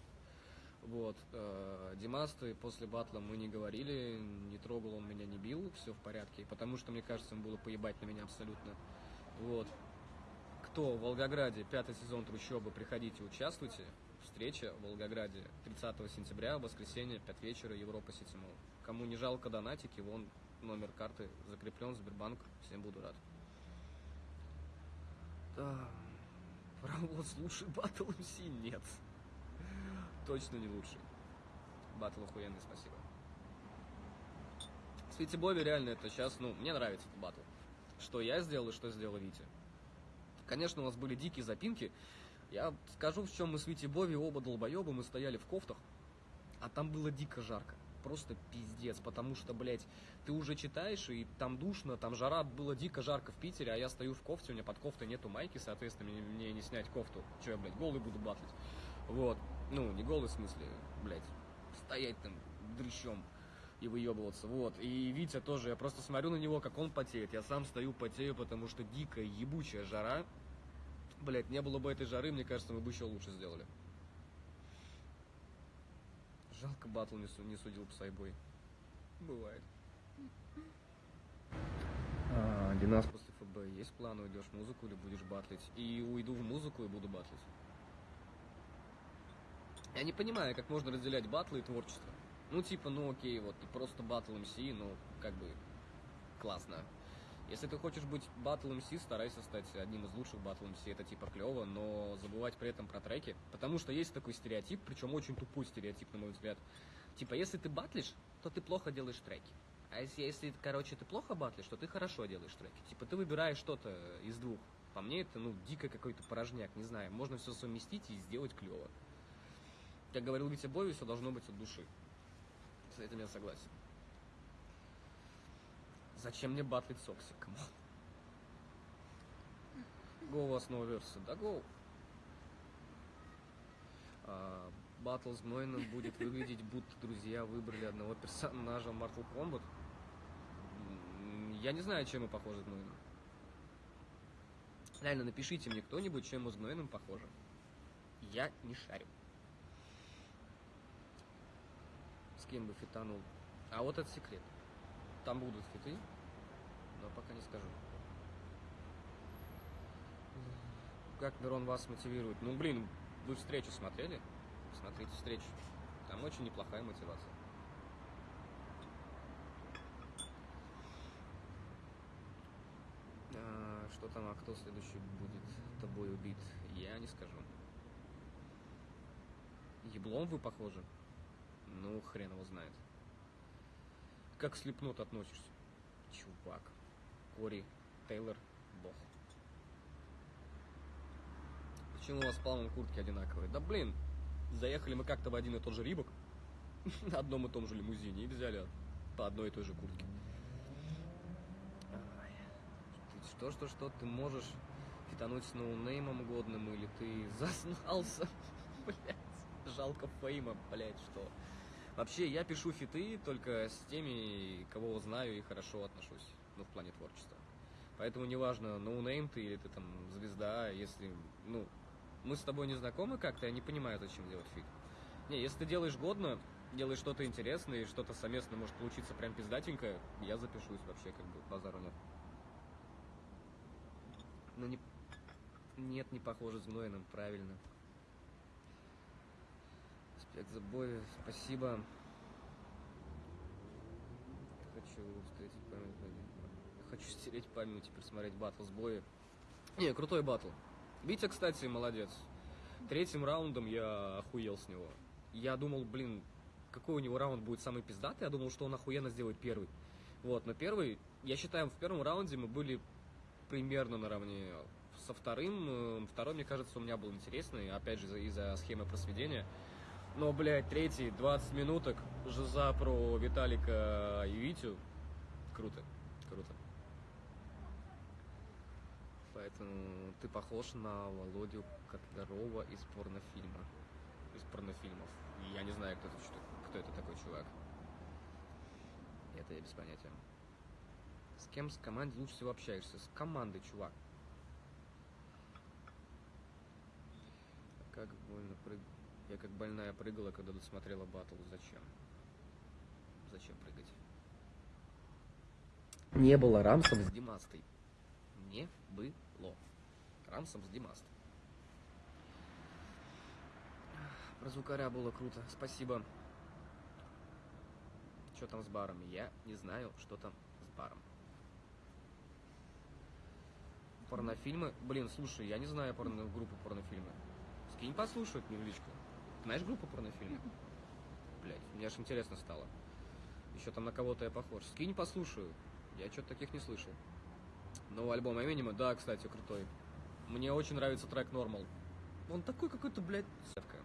B: Вот. Э, Димасты после батла мы не говорили, не трогал он меня, не бил, все в порядке. Потому что, мне кажется, ему было поебать на меня абсолютно. Вот. Кто в Волгограде, пятый сезон трущобы, приходите, участвуйте. Встреча в Волгограде 30 сентября, воскресенье, 5 вечера, Европа Сити. Кому не жалко донатики, вон номер карты закреплен, Сбербанк, всем буду рад. Да, (laughs) Паровоз лучший батл МС? Нет. Точно не лучший. Батл охуенный, спасибо. Свити Бови реально это сейчас, ну, мне нравится этот батл. Что я сделал и что сделал Витя. Конечно, у нас были дикие запинки. Я скажу, в чем мы с Вити Бови оба долбоебы, мы стояли в кофтах, а там было дико жарко. Просто пиздец, потому что, блядь, ты уже читаешь, и там душно, там жара, было дико жарко в Питере, а я стою в кофте, у меня под кофтой нету майки, соответственно, мне, мне не снять кофту. Че я, блядь, голый буду батлить? Вот. Ну, не голый в смысле, блядь, стоять там дрыщом и выебываться, вот. И Витя тоже, я просто смотрю на него, как он потеет, я сам стою, потею, потому что дикая, ебучая жара. Блядь, не было бы этой жары, мне кажется, мы бы еще лучше сделали. Жалко, батл не, су- не судил Псайбой. Бывает. А, Динас после ФБ. Есть план, уйдешь в музыку или будешь батлить? И уйду в музыку и буду батлить. Я не понимаю, как можно разделять батлы и творчество. Ну, типа, ну окей, вот ты просто батл МС, ну, как бы, классно. Если ты хочешь быть батл МС, старайся стать одним из лучших батл МС, это типа клево, но забывать при этом про треки, потому что есть такой стереотип, причем очень тупой стереотип, на мой взгляд. Типа, если ты батлишь, то ты плохо делаешь треки. А если, если, короче, ты плохо батлишь, то ты хорошо делаешь треки. Типа, ты выбираешь что-то из двух. По мне, это, ну, дико какой-то порожняк, не знаю. Можно все совместить и сделать клево. Как говорил Витя Бови, все должно быть от души. С этим я согласен. Зачем мне батлить Сокси? Come on. Go у вас новая версия. Да, go. А, Батл с Гнойным будет выглядеть, будто друзья выбрали одного персонажа Mortal Kombat. Я не знаю, чем мы похожи с Гнойным. Реально, напишите мне кто-нибудь, чем мы с Гнойным похожи. Я не шарю. С кем бы фитанул. А вот это секрет. Там будут фиты, но пока не скажу. Как Мирон вас мотивирует? Ну, блин, вы встречу смотрели? Смотрите встречу. Там очень неплохая мотивация. А, что там, а кто следующий будет тобой убит? Я не скажу. Еблом вы похожи? Ну, хрен его знает. Как к слепнут относишься? Чувак. Кори, Тейлор, бог. Почему у вас Палмом куртки одинаковые? Да блин, заехали мы как-то в один и тот же Рибок, (laughs) на одном и том же лимузине, и взяли по одной и той же куртке. Ай. Ты можешь фитануть с ноунеймом годным, или ты (laughs) зазнался? (laughs) Блять, жалко фейма, блять, что? Вообще, я пишу фиты только с теми, кого знаю и хорошо отношусь, ну, в плане творчества. Поэтому неважно, ноунейм ты или ты там звезда, если, ну, мы с тобой не знакомы как-то, я не понимаю, зачем делать фит. Не, если ты делаешь годно, делаешь что-то интересное, и что-то совместно может получиться прям пиздатенько, я запишусь вообще, как бы, базару нет. Ну, не, Нет, не похоже с Гнойным, правильно. Спект забой, спасибо. Хочу встретить память. Хочу стереть память, теперь смотреть батл с боя. Не, крутой батл. Витя, кстати, молодец. Третьим раундом я охуел с него. Я думал, блин, какой у него раунд будет самый пиздатый. Я думал, что он охуенно сделает первый. Вот, но первый, я считаю, в первом раунде мы были примерно наравне со вторым. Э, Второй, мне кажется, у меня был интересный, опять же, из-за схемы просведения. Но, блядь, третий, 20 минуток, Жиза про Виталика и Витю. Круто, круто. Поэтому ты похож на Володю Котлярова из порнофильма. Из порнофильмов. Я не знаю, кто это, кто это такой чувак. Это я без понятия. С кем с командой лучше всего общаешься? С командой, чувак. Как больно прыг... Я как больная прыгала, когда досмотрела батл. Зачем? Зачем прыгать? Не было рамсов с Димастой. Не было. Рамсом с Димастой. Про звукаря было круто. Спасибо. Что там с барами? Я не знаю, что там с баром. Порнофильмы? Блин, слушай, я не знаю порно... группу порнофильмы. Скинь послушать мне в личку. Знаешь группу порнофильмы? Блять, мне аж интересно стало. Еще там на кого-то я похож. Скинь послушаю. Я что-то таких не слышал. Новый альбом Эминема, да, кстати, крутой. Мне очень нравится трек Normal. Он такой какой-то, блядь, сетка.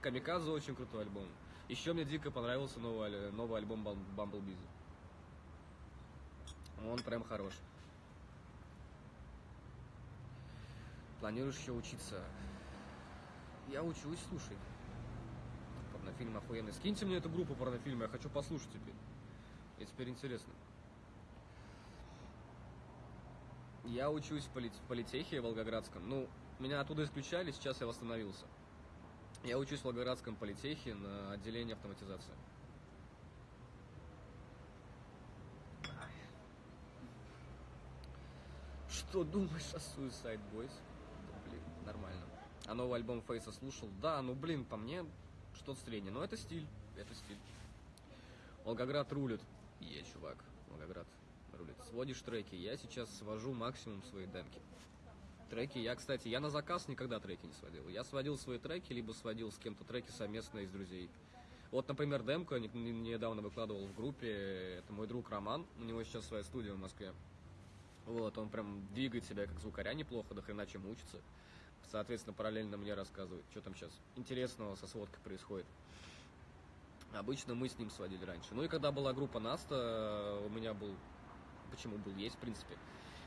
B: Камикадзе очень крутой альбом. Еще мне дико понравился новый, новый альбом Bumblebees. Он прям хорош. Планируешь еще учиться? Я учусь, слушай. Порнофильм охуенный. Скиньте мне эту группу порнофильма, я хочу послушать теперь. Мне теперь интересно. Я учусь в, полит- в политехе Волгоградском. Ну, меня оттуда исключали, сейчас я восстановился. Я учусь в Волгоградском политехе на отделении автоматизации. Что думаешь о Suicide Boys? А новый альбом Фейса слушал? Да, ну блин, по мне что-то среднее. Но это стиль, это стиль. Волгоград рулит. Е, чувак, Волгоград рулит. Сводишь треки. Я сейчас свожу максимум свои демки. Треки, я, кстати, я на заказ никогда треки не сводил. Я сводил свои треки, либо сводил с кем-то треки совместно из друзей. Вот, например, демку я не- не- недавно выкладывал в группе. Это мой друг Роман. У него сейчас своя студия в Москве. Вот, он прям двигает себя как звукаря неплохо, до хрена чем учится. Соответственно, параллельно мне рассказывает, что там сейчас интересного со сводкой происходит. Обычно мы с ним сводили раньше. Ну и когда была группа Наста, у меня был, почему был, есть в принципе,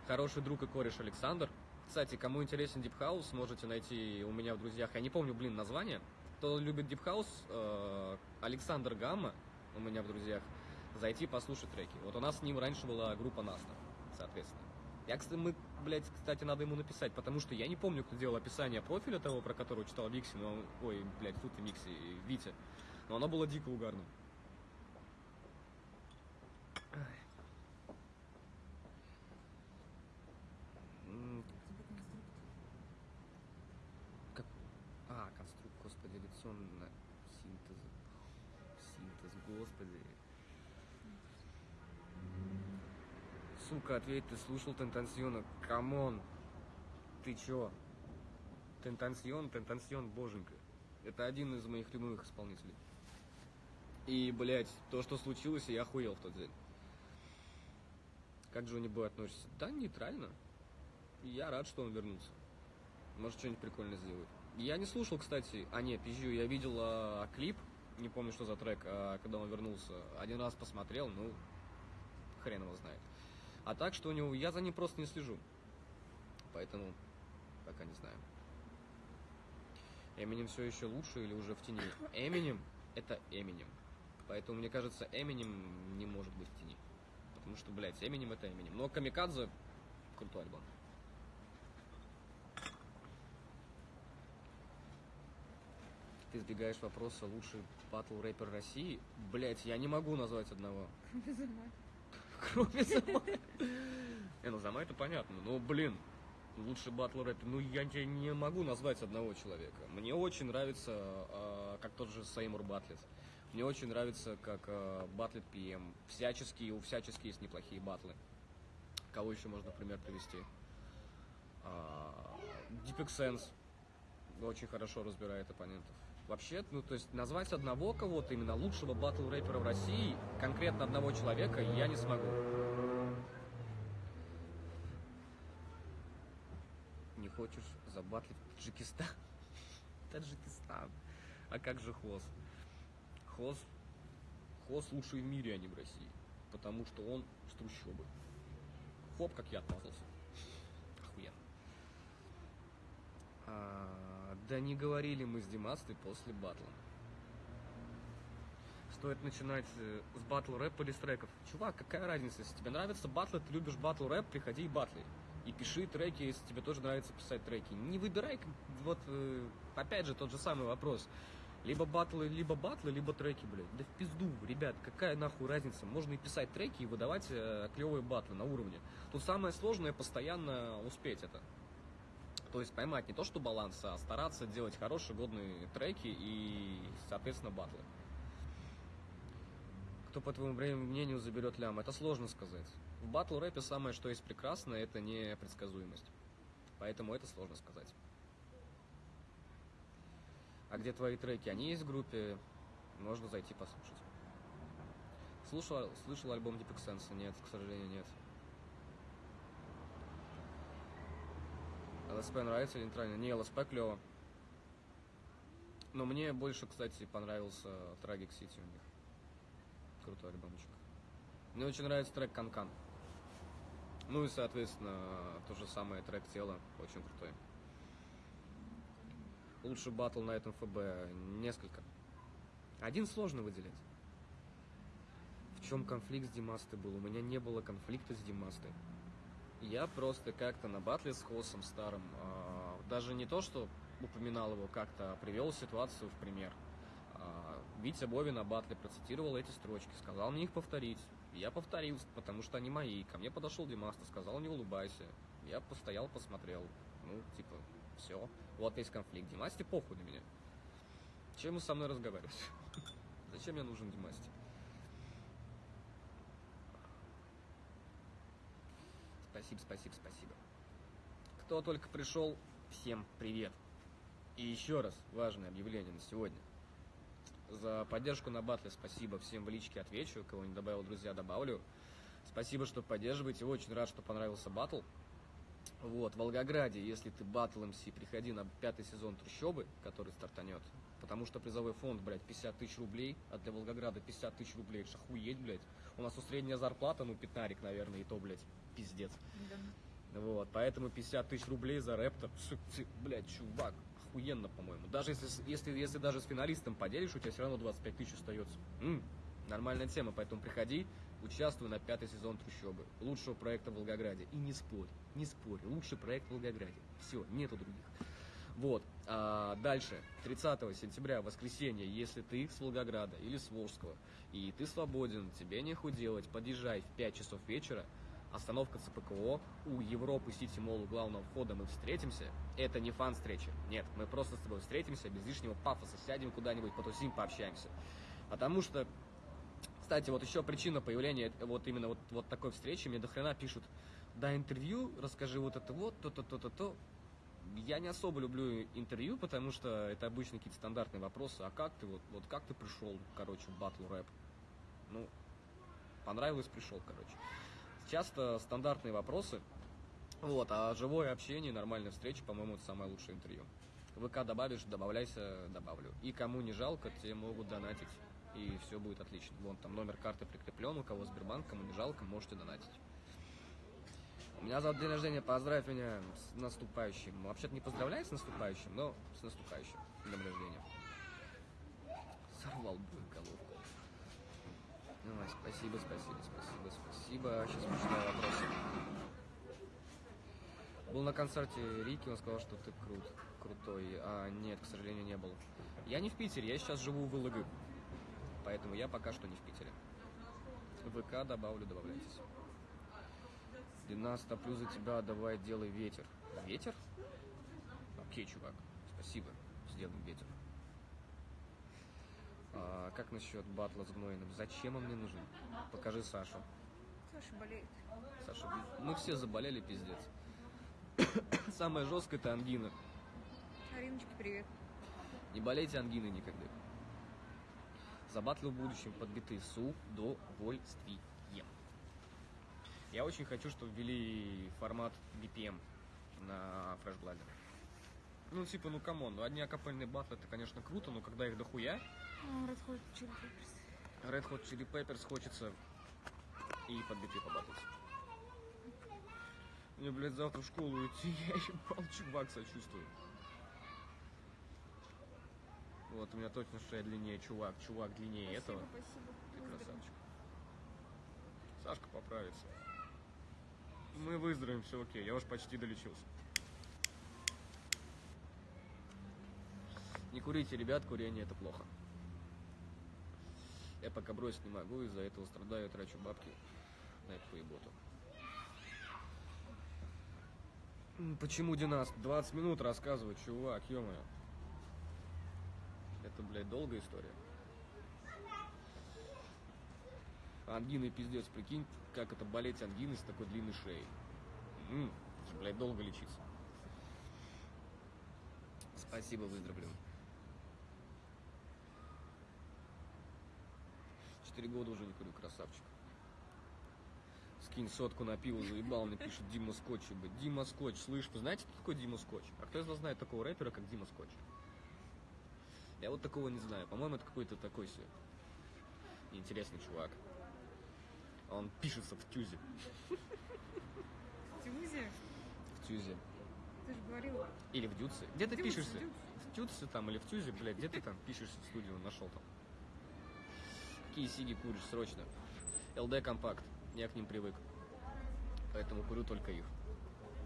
B: хороший друг и кореш Александр. Кстати, кому интересен Deep House, можете найти у меня в друзьях, я не помню, блин, название. Кто любит Deep House, э, Александр Гамма у меня в друзьях, зайти послушать треки. Вот у нас с ним раньше была группа Наста, соответственно. Я, кстати, мы, блядь, кстати, надо ему написать, потому что я не помню, кто делал описание профиля того, про которого читал Викси, но, ой, блядь, фу ты, Микси, Витя. Но оно было дико угарным. М, как- А, конструкт, господи, лекционно синтез. Синтез, господи. Сука, ответь, ты слушал Тентасиона? Come on. Ты чё? Тентасион, Тентасион, боженька. Это один из моих любимых исполнителей. И, блядь, то, что случилось, я охуел в тот день. Как Джонни Бой относится? Да, нейтрально. Я рад, что он вернулся. Может, что-нибудь прикольное сделает. Я не слушал, кстати... А, нет, пизжу, я видел а, клип, не помню, что за трек, а, когда он вернулся. Один раз посмотрел, ну, хрен его знает. А так, что у него... Я за ним просто не слежу. Поэтому пока не знаю. Эминем все еще лучше или уже в тени? Эминем это Эминем. Поэтому, мне кажется, Эминем не может быть в тени. Потому что, блядь, Эминем это Эминем. Но Камикадзе крутой альбом. Ты избегаешь вопроса лучший батл рэпер России? Блять, я не могу назвать одного. (laughs) Кроме Зама. Не, ну Зама это понятно. Ну, блин. Лучший батл рэпер. Ну, я тебе не могу назвать одного человека. Мне очень нравится, э, как тот же Сеймур батлит. Мне очень нравится, как э, батлит ПМ. Всяческие, у всячески есть неплохие батлы. Кого еще можно пример привести? Sense очень хорошо разбирает оппонентов. Вообще, ну, то есть назвать одного кого-то, именно лучшего батл рэпера в России, конкретно одного человека, я не смогу. Не хочешь забатлить Таджикистан? (laughs) Таджикистан. А как же Хоз? Хоз, Хоз лучший в мире, а не в России. Потому что он с трущобы. Хоп, как я отмазался. Охуенно. А, да не говорили мы с Димастой после батла. Стоит начинать э, с батл рэп или треков. Чувак, какая разница, если тебе нравится батл, ты любишь батл рэп, приходи и батли. И пиши треки, если тебе тоже нравится писать треки. Не выбирай, вот, э, опять же, тот же самый вопрос. Либо батлы, либо батлы, либо треки, блядь. Да в пизду, ребят, какая нахуй разница? Можно и писать треки, и выдавать э, клевые батлы на уровне. Тут самое сложное постоянно успеть это. То есть поймать не то, что баланс, а стараться делать хорошие, годные треки и, соответственно, батлы. Кто, по твоему мнению, заберет лям? Это сложно сказать. В батл рэпе самое, что есть прекрасное, это непредсказуемость. Поэтому это сложно сказать. А где твои треки? Они есть в группе, можно зайти послушать. Слушал, слышал альбом Deep Sense? Нет, к сожалению, нет. ЛСП нравится или нейтрально? Не, ЛСП клево. Но мне больше, кстати, понравился Tragic City у них. Крутой альбомчик. Мне очень нравится трек Канкан. Ну и, соответственно, то же самое трек Тело. Очень крутой. Лучший батл на этом ФБ. Несколько. Один сложно выделять. В чем конфликт с Димастой был? У меня не было конфликта с Димастой. Я просто как-то на батле с Хосом старым, э, даже не то, что упоминал его как-то, а привел ситуацию в пример. Э, Витя Бови на батле процитировал эти строчки, сказал мне их повторить. Я повторил, потому что они мои. Ко мне подошел Димаста, сказал, не улыбайся. Я постоял, посмотрел. Ну, типа, все. Вот есть конфликт. Димасте похуй на меня. Чем ему со мной разговаривать? (laughs) Зачем мне нужен Димасти? Спасибо, спасибо, спасибо. Кто только пришел, всем привет. И еще раз важное объявление на сегодня. За поддержку на батле спасибо всем в личке отвечу, кого не добавил друзья, добавлю. Спасибо, что поддерживаете, очень рад, что понравился батл. Вот, в Волгограде, если ты батл МС, приходи на пятый сезон Трущобы, который стартанет. Потому что призовой фонд, блядь, 50 тысяч рублей, а для Волгограда 50 тысяч рублей, это охуеть, блядь. У нас у средняя зарплата, ну, пятнарик, наверное, и то, блядь, пиздец.
C: Да.
B: Вот, поэтому 50 тысяч рублей за рэптор, блядь, чувак, охуенно, по-моему. Даже если, если, если даже с финалистом поделишь, у тебя все равно 25 тысяч остается. М-м, нормальная тема, поэтому приходи, участвуй на пятый сезон Трущобы, лучшего проекта в Волгограде. И не спорь, не спорь, лучший проект в Волгограде. Все, нету других. Вот, а дальше, 30 сентября, воскресенье, если ты с Волгограда или с Волжского, и ты свободен, тебе нехуй делать, подъезжай в 5 часов вечера, остановка ЦПКО, у Европы Сити Молл у главного входа мы встретимся. Это не фан-встреча. Нет, мы просто с тобой встретимся, без лишнего пафоса, сядем куда-нибудь, потусим, пообщаемся. Потому что, кстати, вот еще причина появления вот именно вот, вот такой встречи, мне до хрена пишут, дай интервью, расскажи вот это вот, то-то, то-то, то. Я не особо люблю интервью, потому что это обычно какие-то стандартные вопросы. А как ты вот, вот как ты пришел, короче, в батл рэп? Ну, понравилось, пришел, короче часто стандартные вопросы. Вот, а живое общение, нормальная встреча, по-моему, это самое лучшее интервью. ВК добавишь, добавляйся, добавлю. И кому не жалко, те могут донатить. И все будет отлично. Вон там номер карты прикреплен, у кого Сбербанк, кому не жалко, можете донатить. У меня завтра день рождения, поздравь меня с наступающим. Вообще-то не поздравляю с наступающим, но с наступающим днем рождения. Сорвал бы головку. Давай, спасибо, спасибо, спасибо, спасибо. Сейчас почитаю вопросы. Был на концерте Рики, он сказал, что ты крут, крутой. А нет, к сожалению, не был. Я не в Питере, я сейчас живу в ИЛГ. Поэтому я пока что не в Питере. ВК добавлю, добавляйтесь. Длина стоплю за тебя, давай делай ветер. Ветер? Окей, чувак, спасибо. Сделаем ветер. А, как насчет батла с Гнойным? Зачем он мне нужен? Покажи Сашу.
C: Саша болеет.
B: Саша, мы все заболели, пиздец. (coughs) Самое жесткое это ангина.
C: Ариночке привет.
B: Не болейте ангиной никогда. За батлы в будущем подбиты с удовольствием. Я очень хочу, чтобы ввели формат BPM на фрешбладе. Ну, типа, ну come on, ну одни акапельные батлы это, конечно, круто, но когда их дохуя,
C: А, Red Hot Chili Peppers.
B: Red Hot Chili Peppers хочется и под биты побатлить. Мне, блядь, завтра в школу идти, (laughs) я ебал, чувак, сочувствую. Вот, у меня точно шея длиннее, чувак, чувак длиннее
C: Спасибо,
B: этого.
C: спасибо.
B: Ты
C: Выздоровеем.
B: красавчик. Сашка поправится. Мы выздоровеем, все окей, я уж почти долечился. Не курите, ребят, курение это плохо. Я пока бросить не могу, из-за этого страдаю, трачу бабки на эту поеботу. Почему Динас? 20 минут рассказывать, чувак, ё Это, блядь, долгая история. Ангиной пиздец, прикинь, как это болеть ангиной с такой длинной шеей. М, это же, блядь, долго лечиться. Спасибо, выздоровлю. Четыре года уже не курю, красавчик. Скинь сотку на пиво, заебал, мне пишет Дима Скотч. Дима Скотч, слышь, вы знаете, кто такой Дима Скотч? А кто из вас знает такого рэпера, как Дима Скотч? Я вот такого не знаю. По-моему, это какой-то такой себе интересный чувак. Он пишется в тюзе.
C: В Тюзе?
B: В тюзе.
C: Ты же говорил.
B: Или в дюце. Где ты пишешься? В тюце там или в тюзе, блядь, где ты там пишешься в студию, нашел там? Какие сиги куришь срочно? ЛД компакт. Я к ним привык. Поэтому курю только их.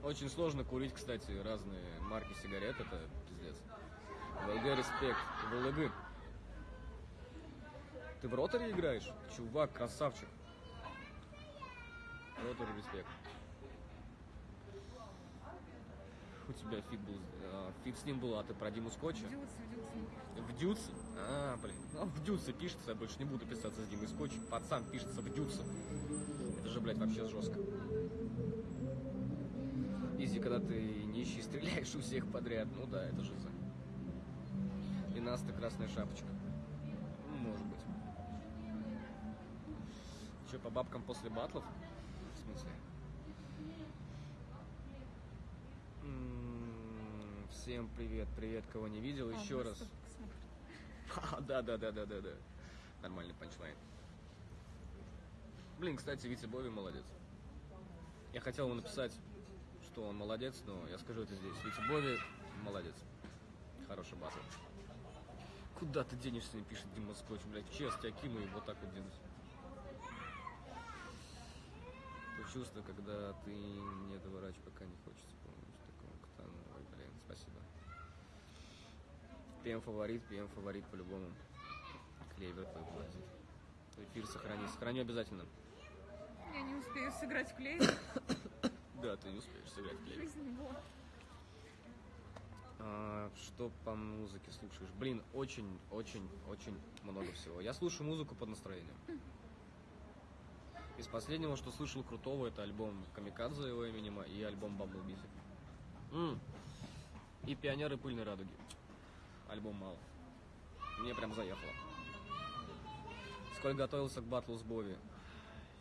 B: Очень сложно курить, кстати, разные марки сигарет, это пиздец. ВЛГ респект. ВЛГ. Ты в роторе играешь? Чувак, красавчик. Ротор респект. У тебя фит был, а, фит с ним был, а ты про Диму Скотча?
C: В Дюце, в пишет.
B: В Дюце? А, блин. Ну, в Дюце пишется, я больше не буду писаться с Димой Скотч. Пацан пишется в Дюце. Это же, блядь, вообще жестко. Изи, когда ты нищий стреляешь у всех подряд. Ну да, это жиза. И Наста красная шапочка. Ну, может быть. Че, по бабкам после батлов? Смысле? М, Всем привет, привет, кого не видел,
C: А,
B: еще
C: нас
B: раз. (laughs) А, да, да, да, да, да, да. Нормальный панчлайн. Блин, кстати, Витя Бови молодец. Я хотел ему написать, что он молодец, но я скажу это здесь. Витя Бови молодец. Хороший батл. Куда ты денешься, не пишет Дима Скотч, блядь, честь тебя кину и вот так вот денусь. То чувство, когда ты не доворачиваешь, пока не хочется, помнишь, такого Ктану. Ой, блин, спасибо. ПМ фаворит, ПМ фаворит по-любому. Клевер твой платит. Эфир сохрани, сохраню обязательно.
C: Я не успею сыграть в клей. (coughs)
B: Да, ты не успеешь сыграть в клевер.
C: Жизнь не была.
B: А, что по музыке слушаешь? Блин, очень, очень, очень много всего. Я слушаю музыку под настроением. (coughs) Из последнего, что слышал крутого, это альбом Камикадзе его Эминема и альбом. М. И Пионеры пыльной радуги. Альбом мало. Мне прям заехало. Сколько готовился к батлу с Бови?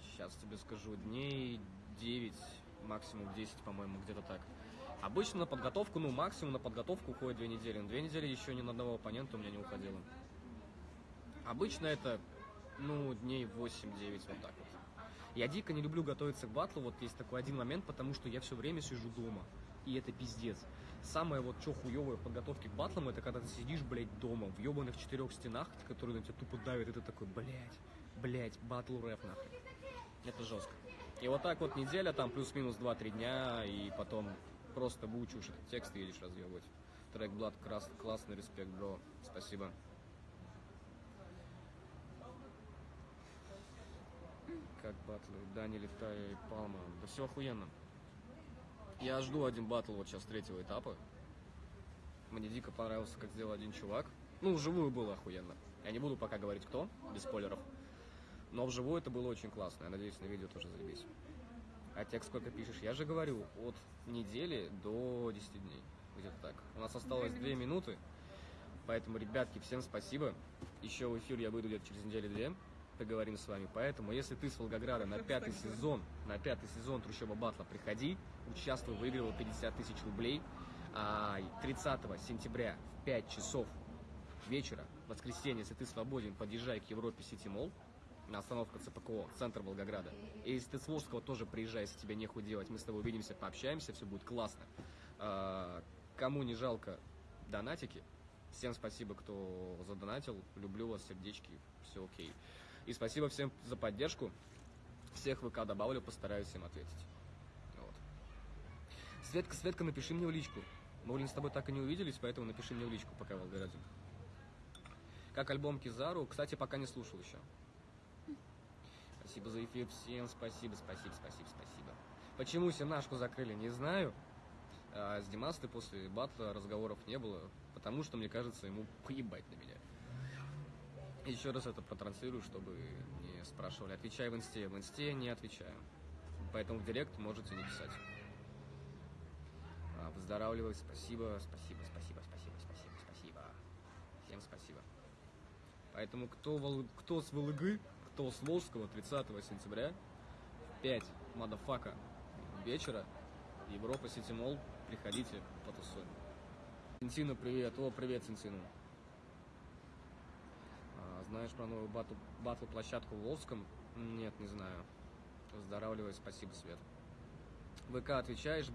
B: Сейчас тебе скажу. Дней 9, максимум 10, по-моему, где-то так. Обычно на подготовку, ну, максимум на подготовку уходит две недели. Но две недели еще ни на одного оппонента у меня не уходило. Обычно это, ну, дней 8-9, вот так вот. Я дико не люблю готовиться к батлу, вот есть такой один момент, потому что я все время сижу дома. И это пиздец. Самое вот что хуевое в подготовке к батлам, это когда ты сидишь, блядь, дома, в ебаных четырех стенах, которые на тебя тупо давят, и ты такой, блядь, блядь, батл рэп нахуй. Это жестко. И вот так вот неделя, там плюс-минус 2-3 дня, и потом просто выучиваешь этот текст и едешь разъебывать. Трек Блад крас- классный, респект, бро. Спасибо. Как батлы? Дани, Летая и Палма. Да все охуенно. Я жду один батл вот сейчас третьего этапа. Мне дико понравился, как сделал один чувак. Ну, вживую было охуенно. Я не буду пока говорить кто, без спойлеров. Но вживую это было очень классно. Я надеюсь, на видео тоже заебись. А текст сколько пишешь? Я же говорю, от недели до 10 дней. Где-то так. У нас осталось
C: Две
B: 2 минуты. Поэтому, ребятки, всем спасибо. Еще в эфир я выйду где-то через неделю-две. Поговорим с вами. Поэтому, если ты с Волгограда на пятый сезон, на пятый сезон Трущоба Батла приходи, участвуй, выигрывай 50 тысяч рублей. А 30 сентября в 5 часов вечера, воскресенье, если ты свободен, подъезжай к Европе Сити Молл на остановка ЦПКО, центр Волгограда. И если ты с Волжского, тоже приезжай, если тебе нехуй делать. Мы с тобой увидимся, пообщаемся, все будет классно. А, Кому не жалко донатики, всем спасибо, кто задонатил. Люблю вас, сердечки, все окей. И спасибо всем за поддержку. Всех ВК добавлю, постараюсь всем ответить. Вот. Светка, Светка, напиши мне в личку. Мы, блин, с тобой так и не увиделись, поэтому напиши мне в личку, пока в Волгограде. Как альбом Кизару, кстати, пока не слушал еще. Спасибо за эфир, всем спасибо, спасибо, спасибо, спасибо. Почему Сенашку закрыли, не знаю. А с Димастой после батла разговоров не было, потому что, мне кажется, ему поебать на меня. Еще раз это протранслирую, чтобы не спрашивали. Отвечай в инсте. В инсте не отвечаю. Поэтому в директ можете не писать. А, Выздоравливай, спасибо, спасибо, спасибо, спасибо, спасибо, спасибо. Всем спасибо. Поэтому кто, Вол- кто с ВЛГ, кто с Волжского 30 сентября в 5 мадафака вечера Европа Сити Молл, приходите, потусуем. Цинцину привет, о, привет, Цинцину. Знаешь про новую батл, батл площадку в Волжском? Нет, не знаю. Выздоравливай, спасибо, Свет. ВК отвечаешь,